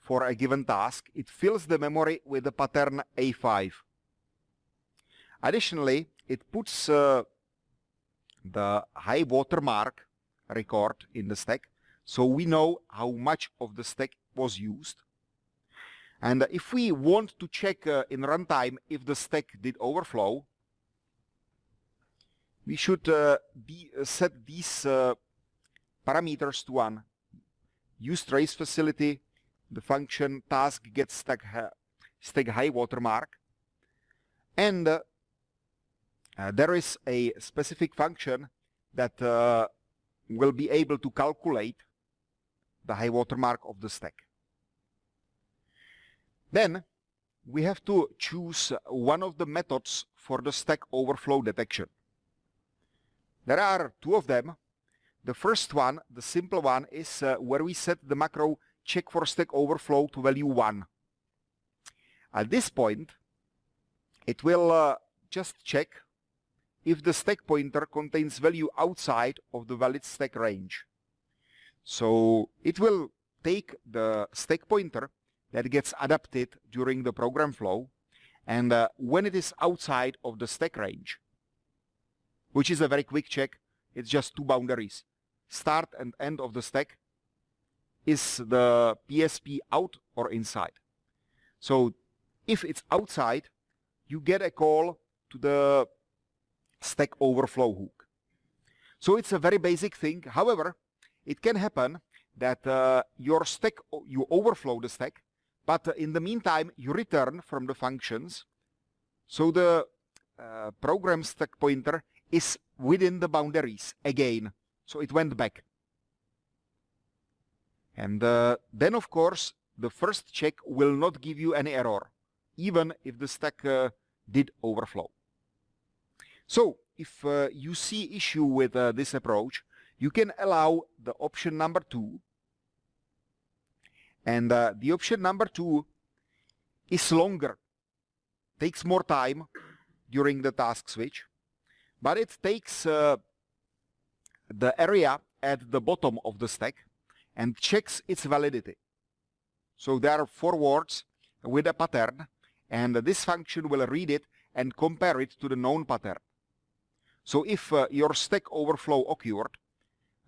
for a given task, it fills the memory with the pattern A5. Additionally, it puts uh, the high watermark record in the stack, so we know how much of the stack was used. And if we want to check uh, in runtime if the stack did overflow, we should uh, be, uh, set these parameters to one. Use trace facility, the function task gets stack, stack high watermark, and uh, uh, there is a specific function that uh, will be able to calculate the high watermark of the stack. Then we have to choose one of the methods for the stack overflow detection. There are two of them. The first one, the simple one, is uh, where we set the macro check for stack overflow to value 1. At this point, it will uh, just check if the stack pointer contains value outside of the valid stack range. So it will take the stack pointer that gets adapted during the program flow and uh, when it is outside of the stack range, which is a very quick check, it's just two boundaries. Start and end of the stack is the PSP out or inside. So if it's outside, you get a call to the stack overflow hook. So it's a very basic thing. However, it can happen that uh, your stack, you overflow the stack but in the meantime, you return from the functions. So the uh, program stack pointer is within the boundaries again. So it went back. And uh, then, of course, the first check will not give you any error, even if the stack uh, did overflow. So if uh, you see issue with uh, this approach, you can allow the option number two and uh, the option number two is longer, takes more time during the task switch, but it takes uh, the area at the bottom of the stack and checks its validity. So there are four words with a pattern and this function will read it and compare it to the known pattern. So if uh, your stack overflow occurred,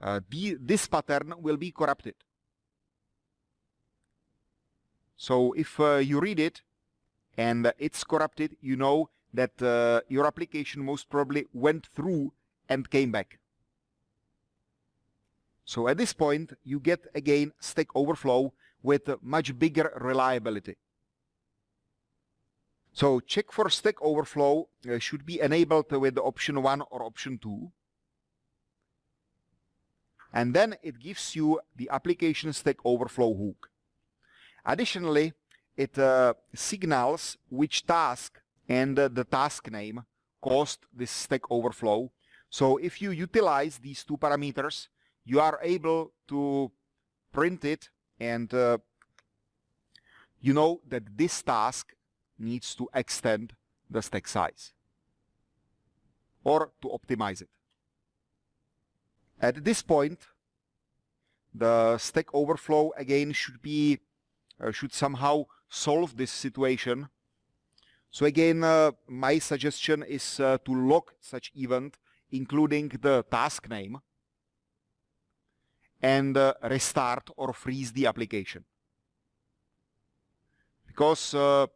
uh, the, this pattern will be corrupted. So if uh, you read it and it's corrupted, you know that uh, your application most probably went through and came back. So at this point, you get again Stack Overflow with much bigger reliability. So check for Stack Overflow uh, should be enabled with option 1 or option 2. And then it gives you the application Stack Overflow hook. Additionally, it uh, signals which task and uh, the task name caused this stack overflow. So if you utilize these two parameters, you are able to print it and uh, you know that this task needs to extend the stack size or to optimize it. At this point, the stack overflow again should be should somehow solve this situation. So again, uh, my suggestion is uh, to log such event, including the task name. and uh, restart or freeze the application. Because uh,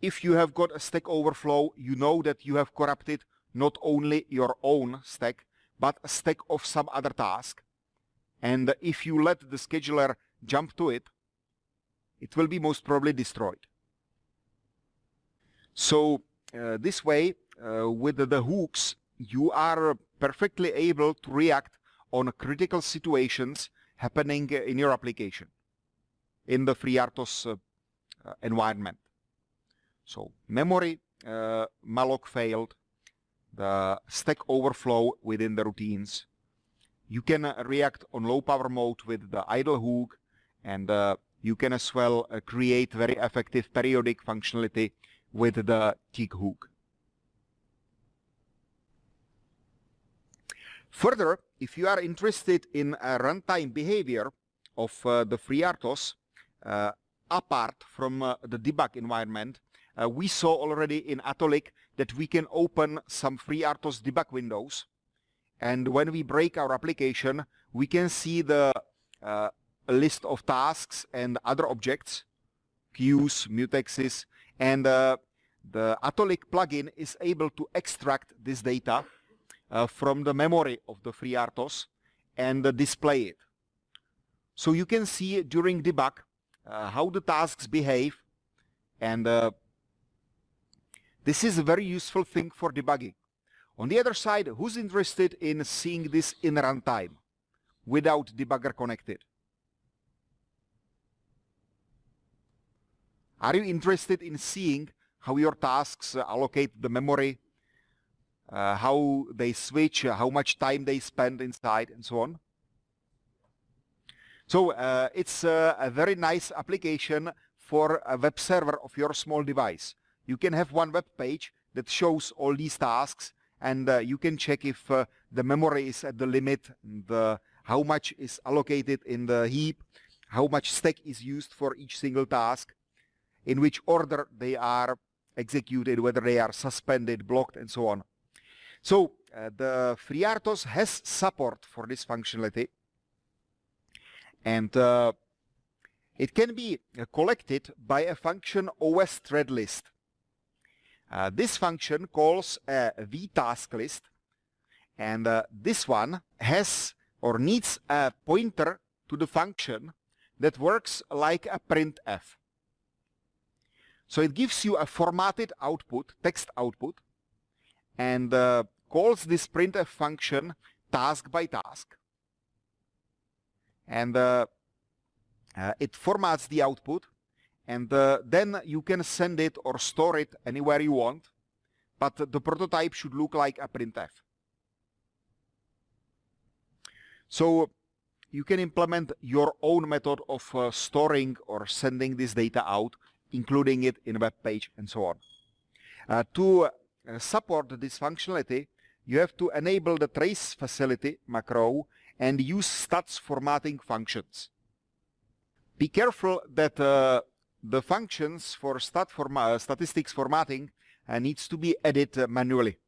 if you have got a stack overflow, you know that you have corrupted not only your own stack, but a stack of some other task. And if you let the scheduler jump to it, it will be most probably destroyed. So uh, this way, uh, with the hooks, you are perfectly able to react on critical situations happening in your application in the FreeRTOS uh, uh, environment. So memory uh, malloc failed, the stack overflow within the routines. You can uh, react on low power mode with the idle hook and you can as well uh, create very effective periodic functionality with the tick hook. Further, if you are interested in a runtime behavior of uh, the FreeRTOS, uh, apart from uh, the debug environment, uh, we saw already in Atollic that we can open some FreeRTOS debug windows. And when we break our application, we can see the uh, list of tasks and other objects, queues, mutexes, and uh, the Atollic plugin is able to extract this data uh, from the memory of the FreeRTOS and uh, display it. So you can see during debug uh, how the tasks behave and uh, this is a very useful thing for debugging. On the other side, who's interested in seeing this in runtime without debugger connected? Are you interested in seeing how your tasks uh, allocate the memory, uh, how they switch, uh, how much time they spend inside, and so on? So uh, it's uh, a very nice application for a web server of your small device. You can have one web page that shows all these tasks and uh, you can check if the memory is at the limit, the, how much is allocated in the heap, how much stack is used for each single task, in which order they are executed, whether they are suspended, blocked, and so on. So uh, the FreeRTOS has support for this functionality, and uh, it can be uh, collected by a function OS thread list. Uh, this function calls a vtask list, and uh, this one has or needs a pointer to the function that works like a printf. So it gives you a formatted output, text output, and uh, calls this printf function task by task. And uh, uh, it formats the output, and uh, then you can send it or store it anywhere you want, but the prototype should look like a printf. So you can implement your own method of uh, storing or sending this data out including it in a web page and so on. Uh, to uh, support this functionality, you have to enable the trace facility macro and use stats formatting functions. Be careful that uh, the functions for stat forma statistics formatting uh, needs to be added manually.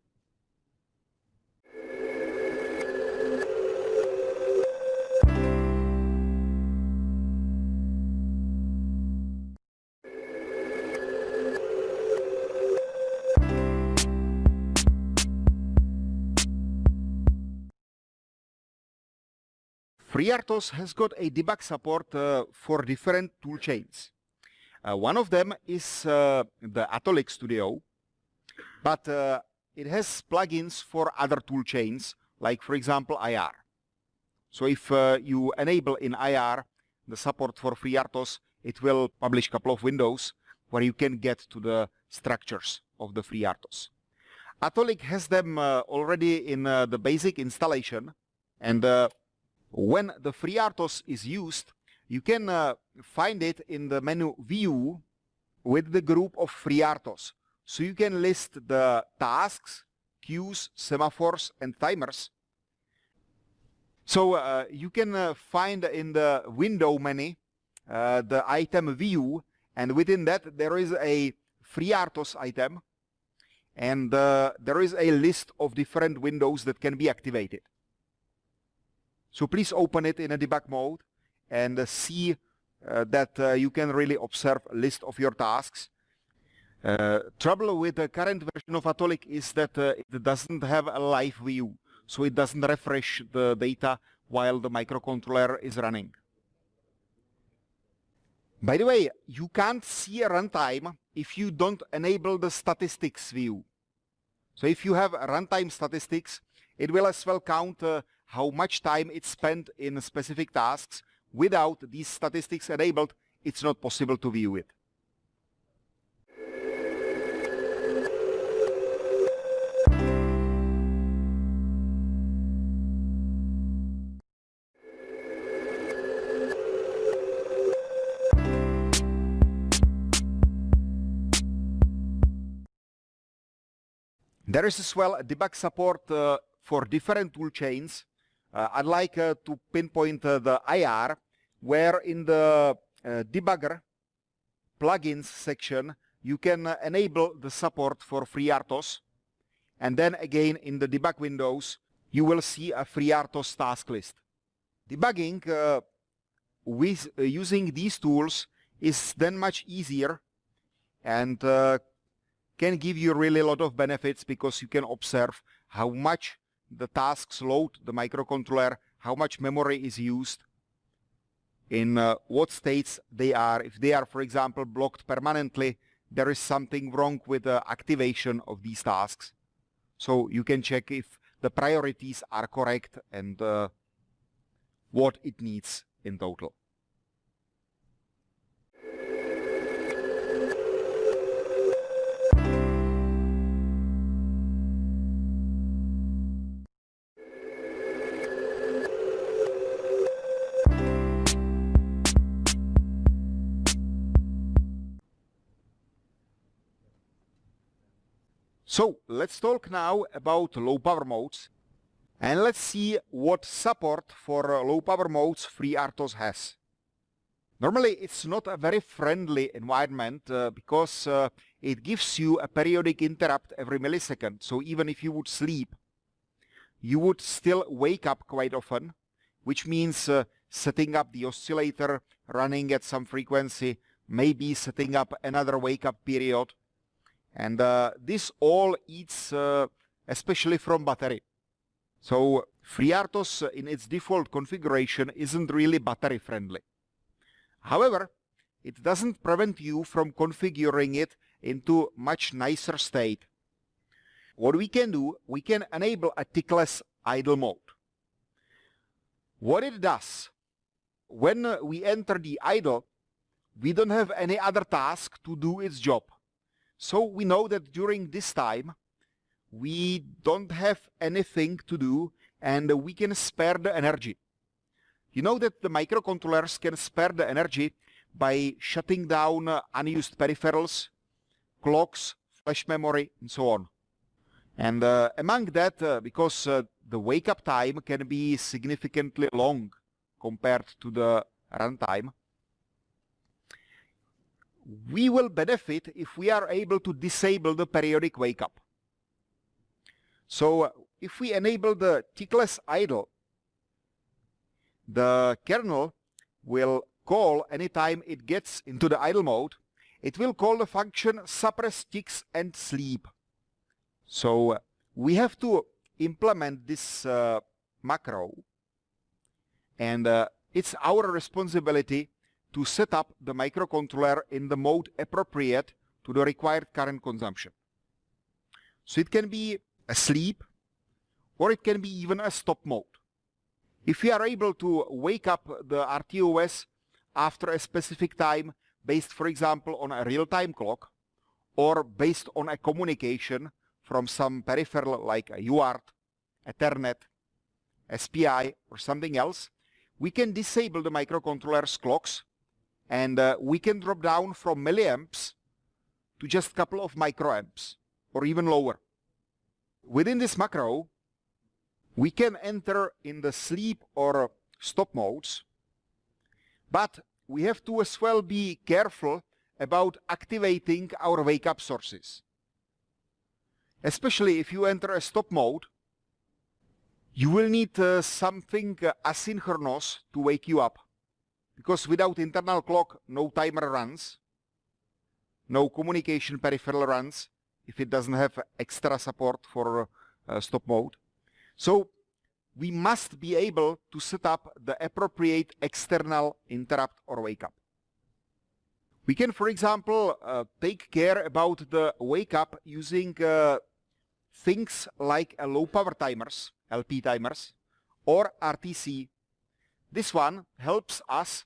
FreeRTOS has got a debug support uh, for different toolchains. Uh, one of them is uh, the Atollic Studio, but uh, it has plugins for other toolchains, like for example IAR. So if uh, you enable in IAR the support for FreeRTOS, it will publish a couple of windows where you can get to the structures of the FreeRTOS. Atollic has them uh, already in the basic installation, and when the FreeRTOS is used, you can uh, find it in the menu View with the group of FreeRTOS. So you can list the tasks, queues, semaphores, and timers. So uh, you can uh, find in the window menu uh, the item view, and within that there is a FreeRTOS item, and uh, there is a list of different windows that can be activated. So please open it in a debug mode and uh, see uh, that uh, you can really observe a list of your tasks. Trouble with the current version of Atollic is that it doesn't have a live view, so it doesn't refresh the data while the microcontroller is running. By the way, you can't see a runtime if you don't enable the statistics view. So if you have runtime statistics, it will as well count uh, how much time it's spent in specific tasks. Without these statistics enabled, it's not possible to view it. There is as well debug support uh, for different tool chains. I'd like uh, to pinpoint uh, the IAR, where in the uh, debugger plugins section, you can uh, enable the support for FreeRTOS. And then again, in the debug windows, you will see a FreeRTOS task list. Debugging with using these tools is then much easier and can give you really a lot of benefits because you can observe how much the tasks load the microcontroller, how much memory is used, in uh, what states they are. If they are, for example, blocked permanently, there is something wrong with the activation of these tasks. So you can check if the priorities are correct and uh, what it needs in total. So let's talk now about low power modes and let's see what support for uh, low power modes FreeRTOS has. Normally it's not a very friendly environment uh, because uh, it gives you a periodic interrupt every millisecond. So even if you would sleep, you would still wake up quite often, which means uh, setting up the oscillator running at some frequency, maybe setting up another wake up period, and uh, this all eats uh, especially from battery. So FreeRTOS in its default configuration isn't really battery friendly. However, it doesn't prevent you from configuring it into much nicer state. What we can do, we can enable a tickless idle mode. What it does, when we enter the idle, we don't have any other task to do its job. So we know that during this time, we don't have anything to do and we can spare the energy. You know that the microcontrollers can spare the energy by shutting down unused peripherals, clocks, flash memory, and so on. And uh, among that, uh, because uh, the wake-up time can be significantly long compared to the runtime, we will benefit if we are able to disable the periodic wake up. So uh, if we enable the tickless idle, the kernel will call anytime it gets into the idle mode, it will call the function suppress ticks and sleep. So uh, we have to implement this uh, macro and uh, it's our responsibility to set up the microcontroller in the mode appropriate to the required current consumption. So it can be a sleep or it can be even a stop mode. If we are able to wake up the RTOS after a specific time based for example on a real-time clock or based on a communication from some peripheral like a UART, Ethernet, SPI or something else, we can disable the microcontroller's clocks and uh, we can drop down from milliamps to just a couple of microamps or even lower. Within this macro, we can enter in the sleep or stop modes, but we have to as well be careful about activating our wake-up sources. Especially if you enter a stop mode, You will need uh, something uh, asynchronous to wake you up because without internal clock no timer runs, no communication peripheral runs if it doesn't have extra support for uh, stop mode. So we must be able to set up the appropriate external interrupt or wake up. We can, for example, uh, take care about the wake up using uh, things like low power timers, LP timers, or RTC. This one helps us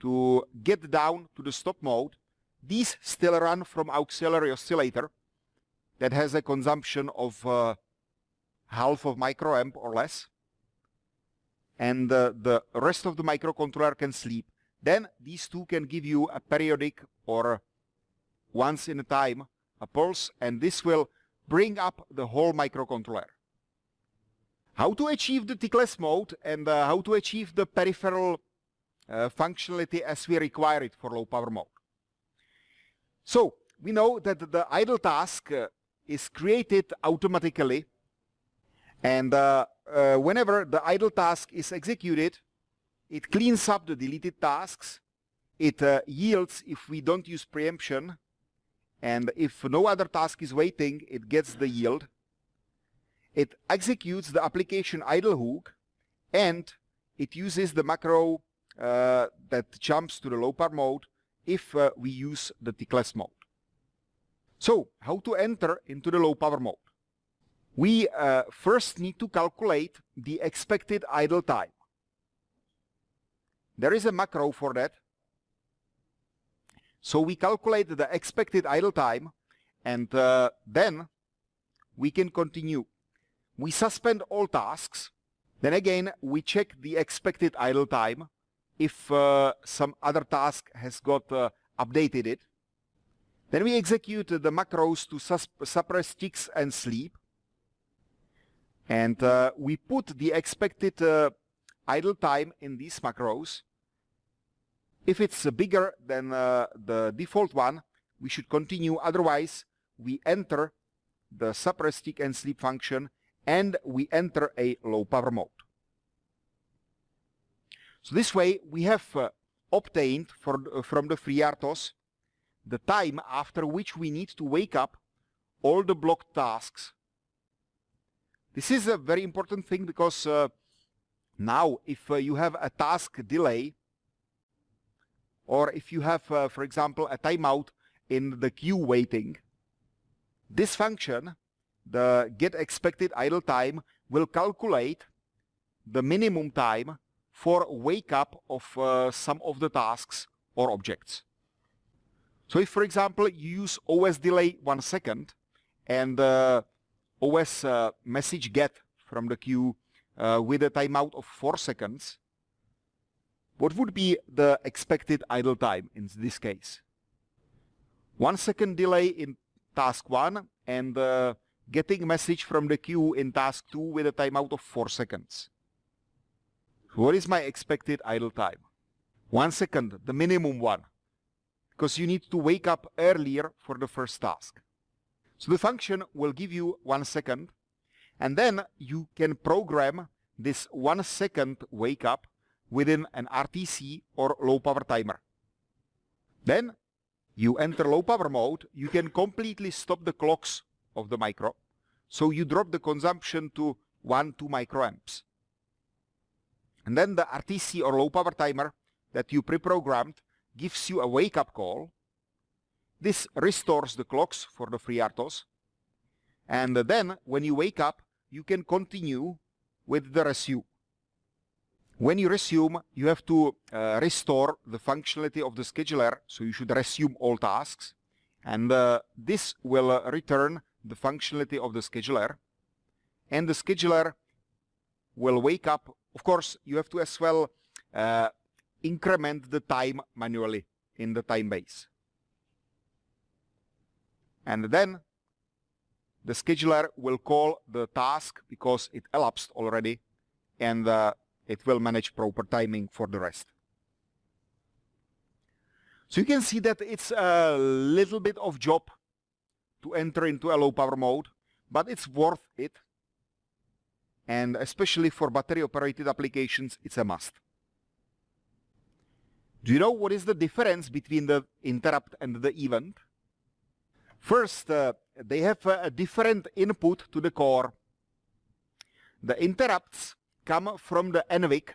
to get down to the stop mode. These still run from auxiliary oscillator that has a consumption of uh, half of microamp or less. And uh, the rest of the microcontroller can sleep. Then these two can give you a periodic or once in a time a pulse and this will bring up the whole microcontroller. How to achieve the tickless mode and uh, how to achieve the peripheral uh, functionality as we require it for low power mode. So we know that the idle task uh, is created automatically and uh, uh, whenever the idle task is executed it cleans up the deleted tasks. It uh, yields if we don't use preemption. And if no other task is waiting it gets the yield it executes the application idle hook and it uses the macro uh, that jumps to the low power mode if uh, we use the tickless mode. So how to enter into the low power mode? We uh, first need to calculate the expected idle time. There is a macro for that. So we calculate the expected idle time and uh, then we can continue. We suspend all tasks. Then again, we check the expected idle time if uh, some other task has got uh, updated it. Then we execute the macros to suppress ticks and sleep. And uh, we put the expected uh, idle time in these macros. If it's bigger than uh, the default one, we should continue. Otherwise, we enter the suppress tick and sleep function and we enter a low power mode. So this way we have uh, obtained for, uh, from the FreeRTOS the time after which we need to wake up all the blocked tasks. This is a very important thing because uh, now if uh, you have a task delay or if you have, uh, for example, a timeout in the queue waiting, this function, the get expected idle time, will calculate the minimum time for wake up of uh, some of the tasks or objects. So if, for example, you use OS delay one second and uh, OS uh, message get from the queue uh, with a timeout of four seconds, what would be the expected idle time in this case? One second delay in task one and uh, getting message from the queue in task two with a timeout of four seconds. What is my expected idle time? One second, the minimum one, because you need to wake up earlier for the first task. So the function will give you one second, and then you can program this one second wake up within an RTC or low power timer. Then you enter low power mode, you can completely stop the clocks of the micro. So you drop the consumption to 1, 2 microamps. And then the RTC or low power timer that you pre-programmed gives you a wake-up call. This restores the clocks for the FreeRTOS. And then when you wake up, you can continue with the resume. When you resume, you have to uh, restore the functionality of the scheduler, so you should resume all tasks. And uh, this will uh, return the functionality of the scheduler. And the scheduler will wake up of course, you have to as well uh, increment the time manually in the time base. And then the scheduler will call the task because it elapsed already and uh, it will manage proper timing for the rest. So you can see that it's a little bit of job to enter into a low power mode, but it's worth it and especially for battery operated applications it's a must. Do you know what is the difference between the interrupt and the event? First, uh, they have a different input to the core. The interrupts come from the NVIC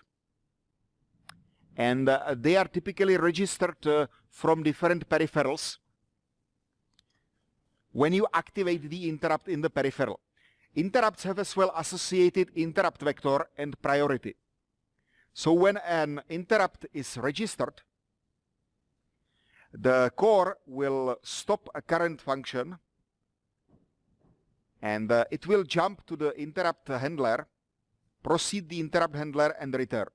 and uh, they are typically registered uh, from different peripherals when you activate the interrupt in the peripheral. Interrupts have as well associated interrupt vector and priority. So when an interrupt is registered, the core will stop a current function and uh, it will jump to the interrupt handler, proceed the interrupt handler and return.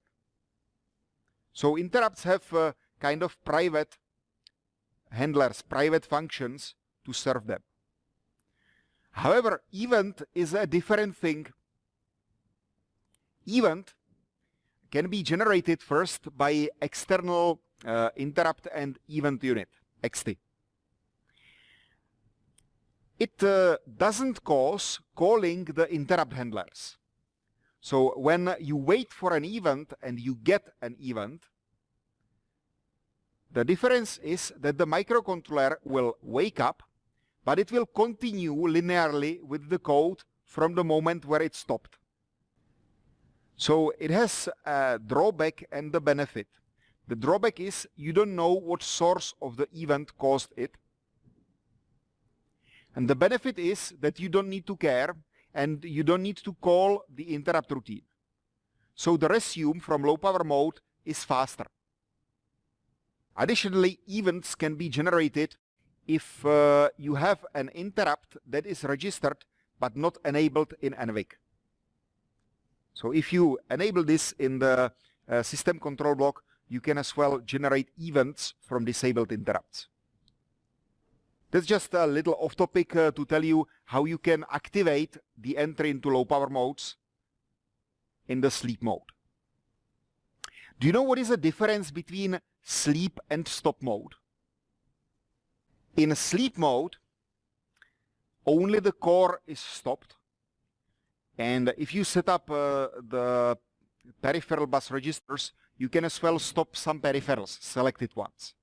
So interrupts have uh, kind of private handlers, private functions to serve them. However, event is a different thing. Event can be generated first by external uh, interrupt and event unit, EXTI. It uh, doesn't cause calling the interrupt handlers. So when you wait for an event and you get an event, the difference is that the microcontroller will wake up, but it will continue linearly with the code from the moment where it stopped. So it has a drawback and the benefit. The drawback is you don't know what source of the event caused it. And the benefit is that you don't need to care and you don't need to call the interrupt routine. So the resume from low power mode is faster. Additionally, events can be generated if uh, you have an interrupt that is registered but not enabled in NVIC. So if you enable this in the uh, system control block, you can as well generate events from disabled interrupts. That's just a little off topic uh, to tell you how you can activate the entry into low power modes in the sleep mode. Do you know what is the difference between sleep and stop mode? In sleep mode, only the core is stopped. And if you set up uh, the peripheral bus registers, you can as well stop some peripherals, selected ones.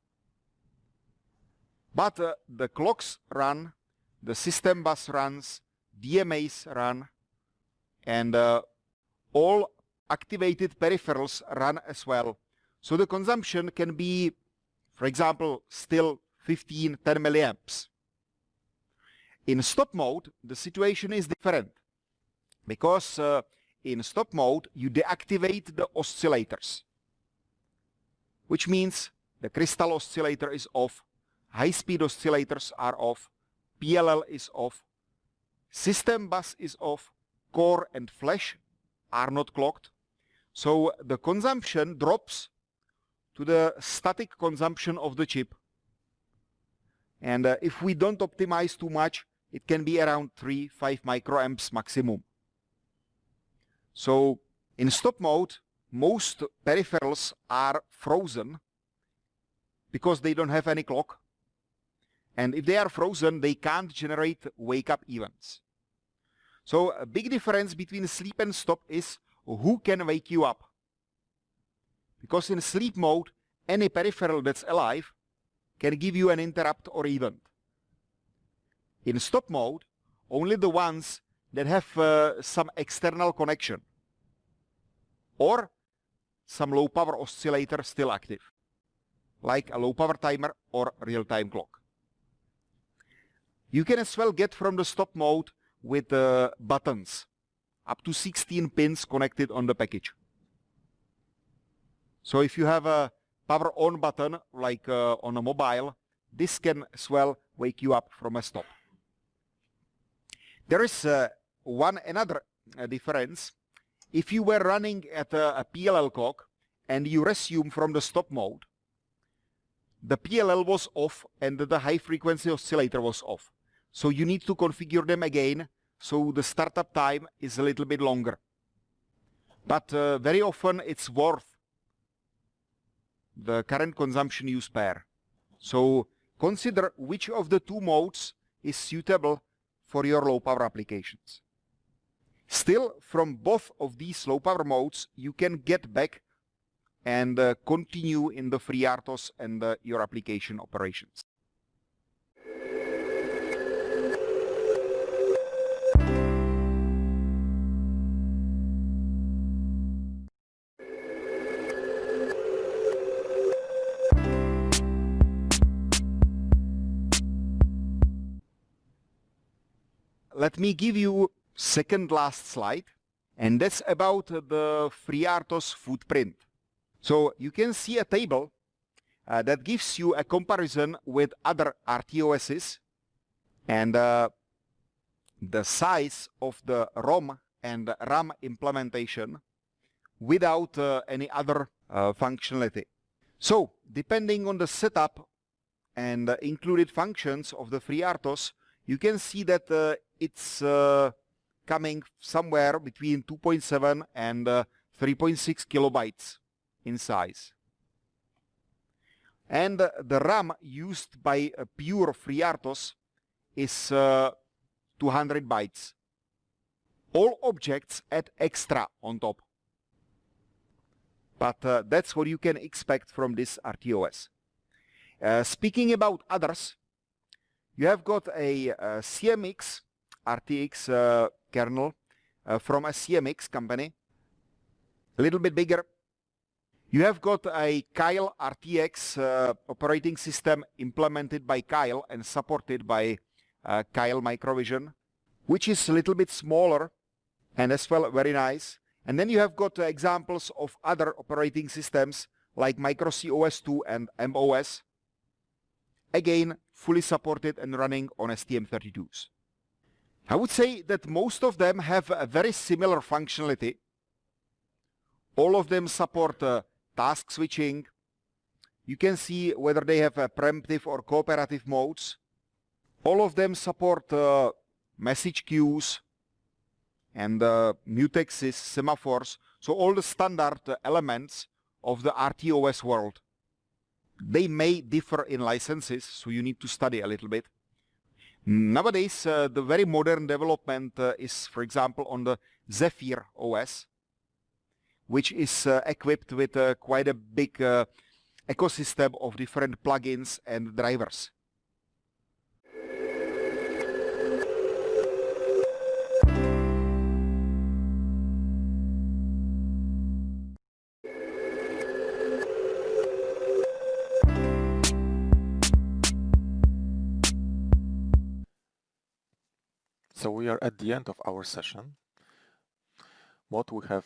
But uh, the clocks run, the system bus runs, DMAs run, and uh, all activated peripherals run as well. So the consumption can be, for example, still 15, 10 milliamps. In stop mode, the situation is different because uh, in stop mode, you deactivate the oscillators, which means the crystal oscillator is off, high-speed oscillators are off, PLL is off, system bus is off, core and flash are not clocked. So the consumption drops to the static consumption of the chip. And uh, if we don't optimize too much, it can be around 3, 5 microamps maximum. So in stop mode, most peripherals are frozen because they don't have any clock. And if they are frozen, they can't generate wake-up events. So a big difference between sleep and stop is who can wake you up. Because in sleep mode, any peripheral that's alive can give you an interrupt or event. In stop mode, only the ones that have uh, some external connection or some low power oscillator still active, like a low power timer or real-time clock. You can as well get from the stop mode with uh, buttons, up to 16 pins connected on the package. So if you have a power on button, like uh, on a mobile, this can as well wake you up from a stop. There is uh, one another uh, difference. If you were running at a, a PLL clock and you resume from the stop mode, the PLL was off and the high frequency oscillator was off. So you need to configure them again so the startup time is a little bit longer. But uh, very often it's worth the current consumption use pair. So consider which of the two modes is suitable for your low power applications. Still, from both of these low power modes, you can get back and uh, continue in the FreeRTOS and uh, your application operations. Let me give you second last slide and that's about the FreeRTOS footprint. So you can see a table uh, that gives you a comparison with other RTOSs and uh, the size of the ROM and RAM implementation without uh, any other uh, functionality. So depending on the setup and included functions of the FreeRTOS, you can see that uh, it's uh, coming somewhere between 2.7 and 3.6 kilobytes in size. And uh, the RAM used by uh, pure FreeRTOS is uh, 200 bytes. All objects add extra on top. But uh, that's what you can expect from this RTOS. Uh, speaking about others, you have got a, a CMX RTX kernel from a CMX company, a little bit bigger, you have got a Keil RTX uh, operating system implemented by Keil and supported by uh, Keil Microvision, which is a little bit smaller and as well very nice. And then you have got uh, examples of other operating systems like MicroC OS2 and MOS, again fully supported and running on STM32s. I would say that most of them have a very similar functionality. All of them support uh, task switching. You can see whether they have a preemptive or cooperative modes. All of them support uh, message queues and uh, mutexes, semaphores, so all the standard uh, elements of the RTOS world. They may differ in licenses, so you need to study a little bit. Nowadays, uh, the very modern development uh, is, for example, on the Zephyr OS, which is uh, equipped with quite a big ecosystem of different plugins and drivers. We are at the end of our session. What we have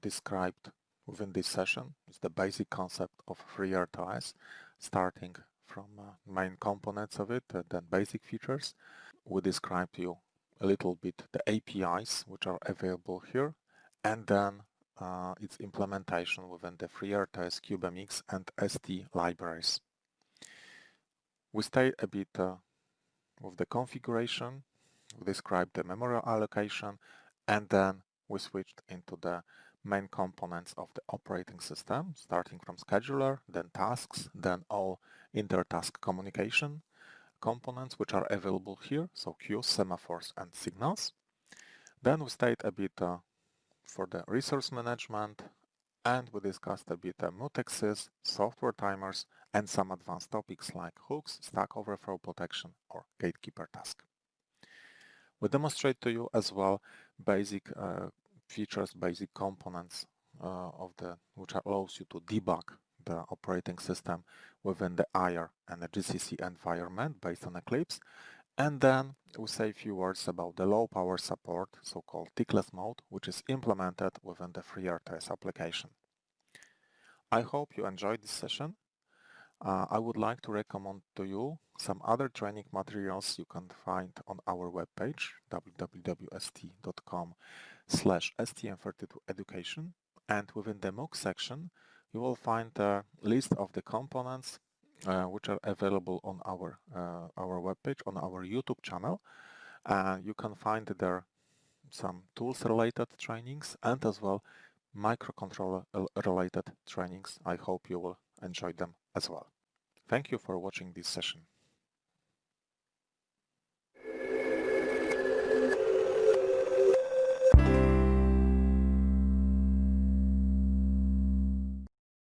described within this session is the basic concept of FreeRTOS, starting from uh, main components of it, and then basic features. We described to you a little bit the APIs which are available here, and then uh, its implementation within the FreeRTOS, CubeMX, and ST libraries. We stay a bit uh, with the configuration, we described the memory allocation, and then we switched into the main components of the operating system, starting from scheduler, then tasks, then all inter-task communication components which are available here, so queues, semaphores, and signals. Then we stayed a bit uh, for the resource management, and we discussed a bit uh, mutexes, software timers, and some advanced topics like hooks, stack overflow protection, or gatekeeper task. We demonstrate to you as well basic uh, features, basic components uh, of the which allows you to debug the operating system within the IAR and the GCC environment based on Eclipse. And then we say a few words about the low power support, so-called tickless mode, which is implemented within the FreeRTOS application. I hope you enjoyed this session. Uh, I would like to recommend to you some other training materials you can find on our webpage www.st.com slash STM32 education and within the MOOC section you will find a list of the components uh, which are available on our uh, our webpage on our YouTube channel. Uh, you can find there some tools related trainings and as well microcontroller related trainings. I hope you will enjoy them as well. Thank you for watching this session.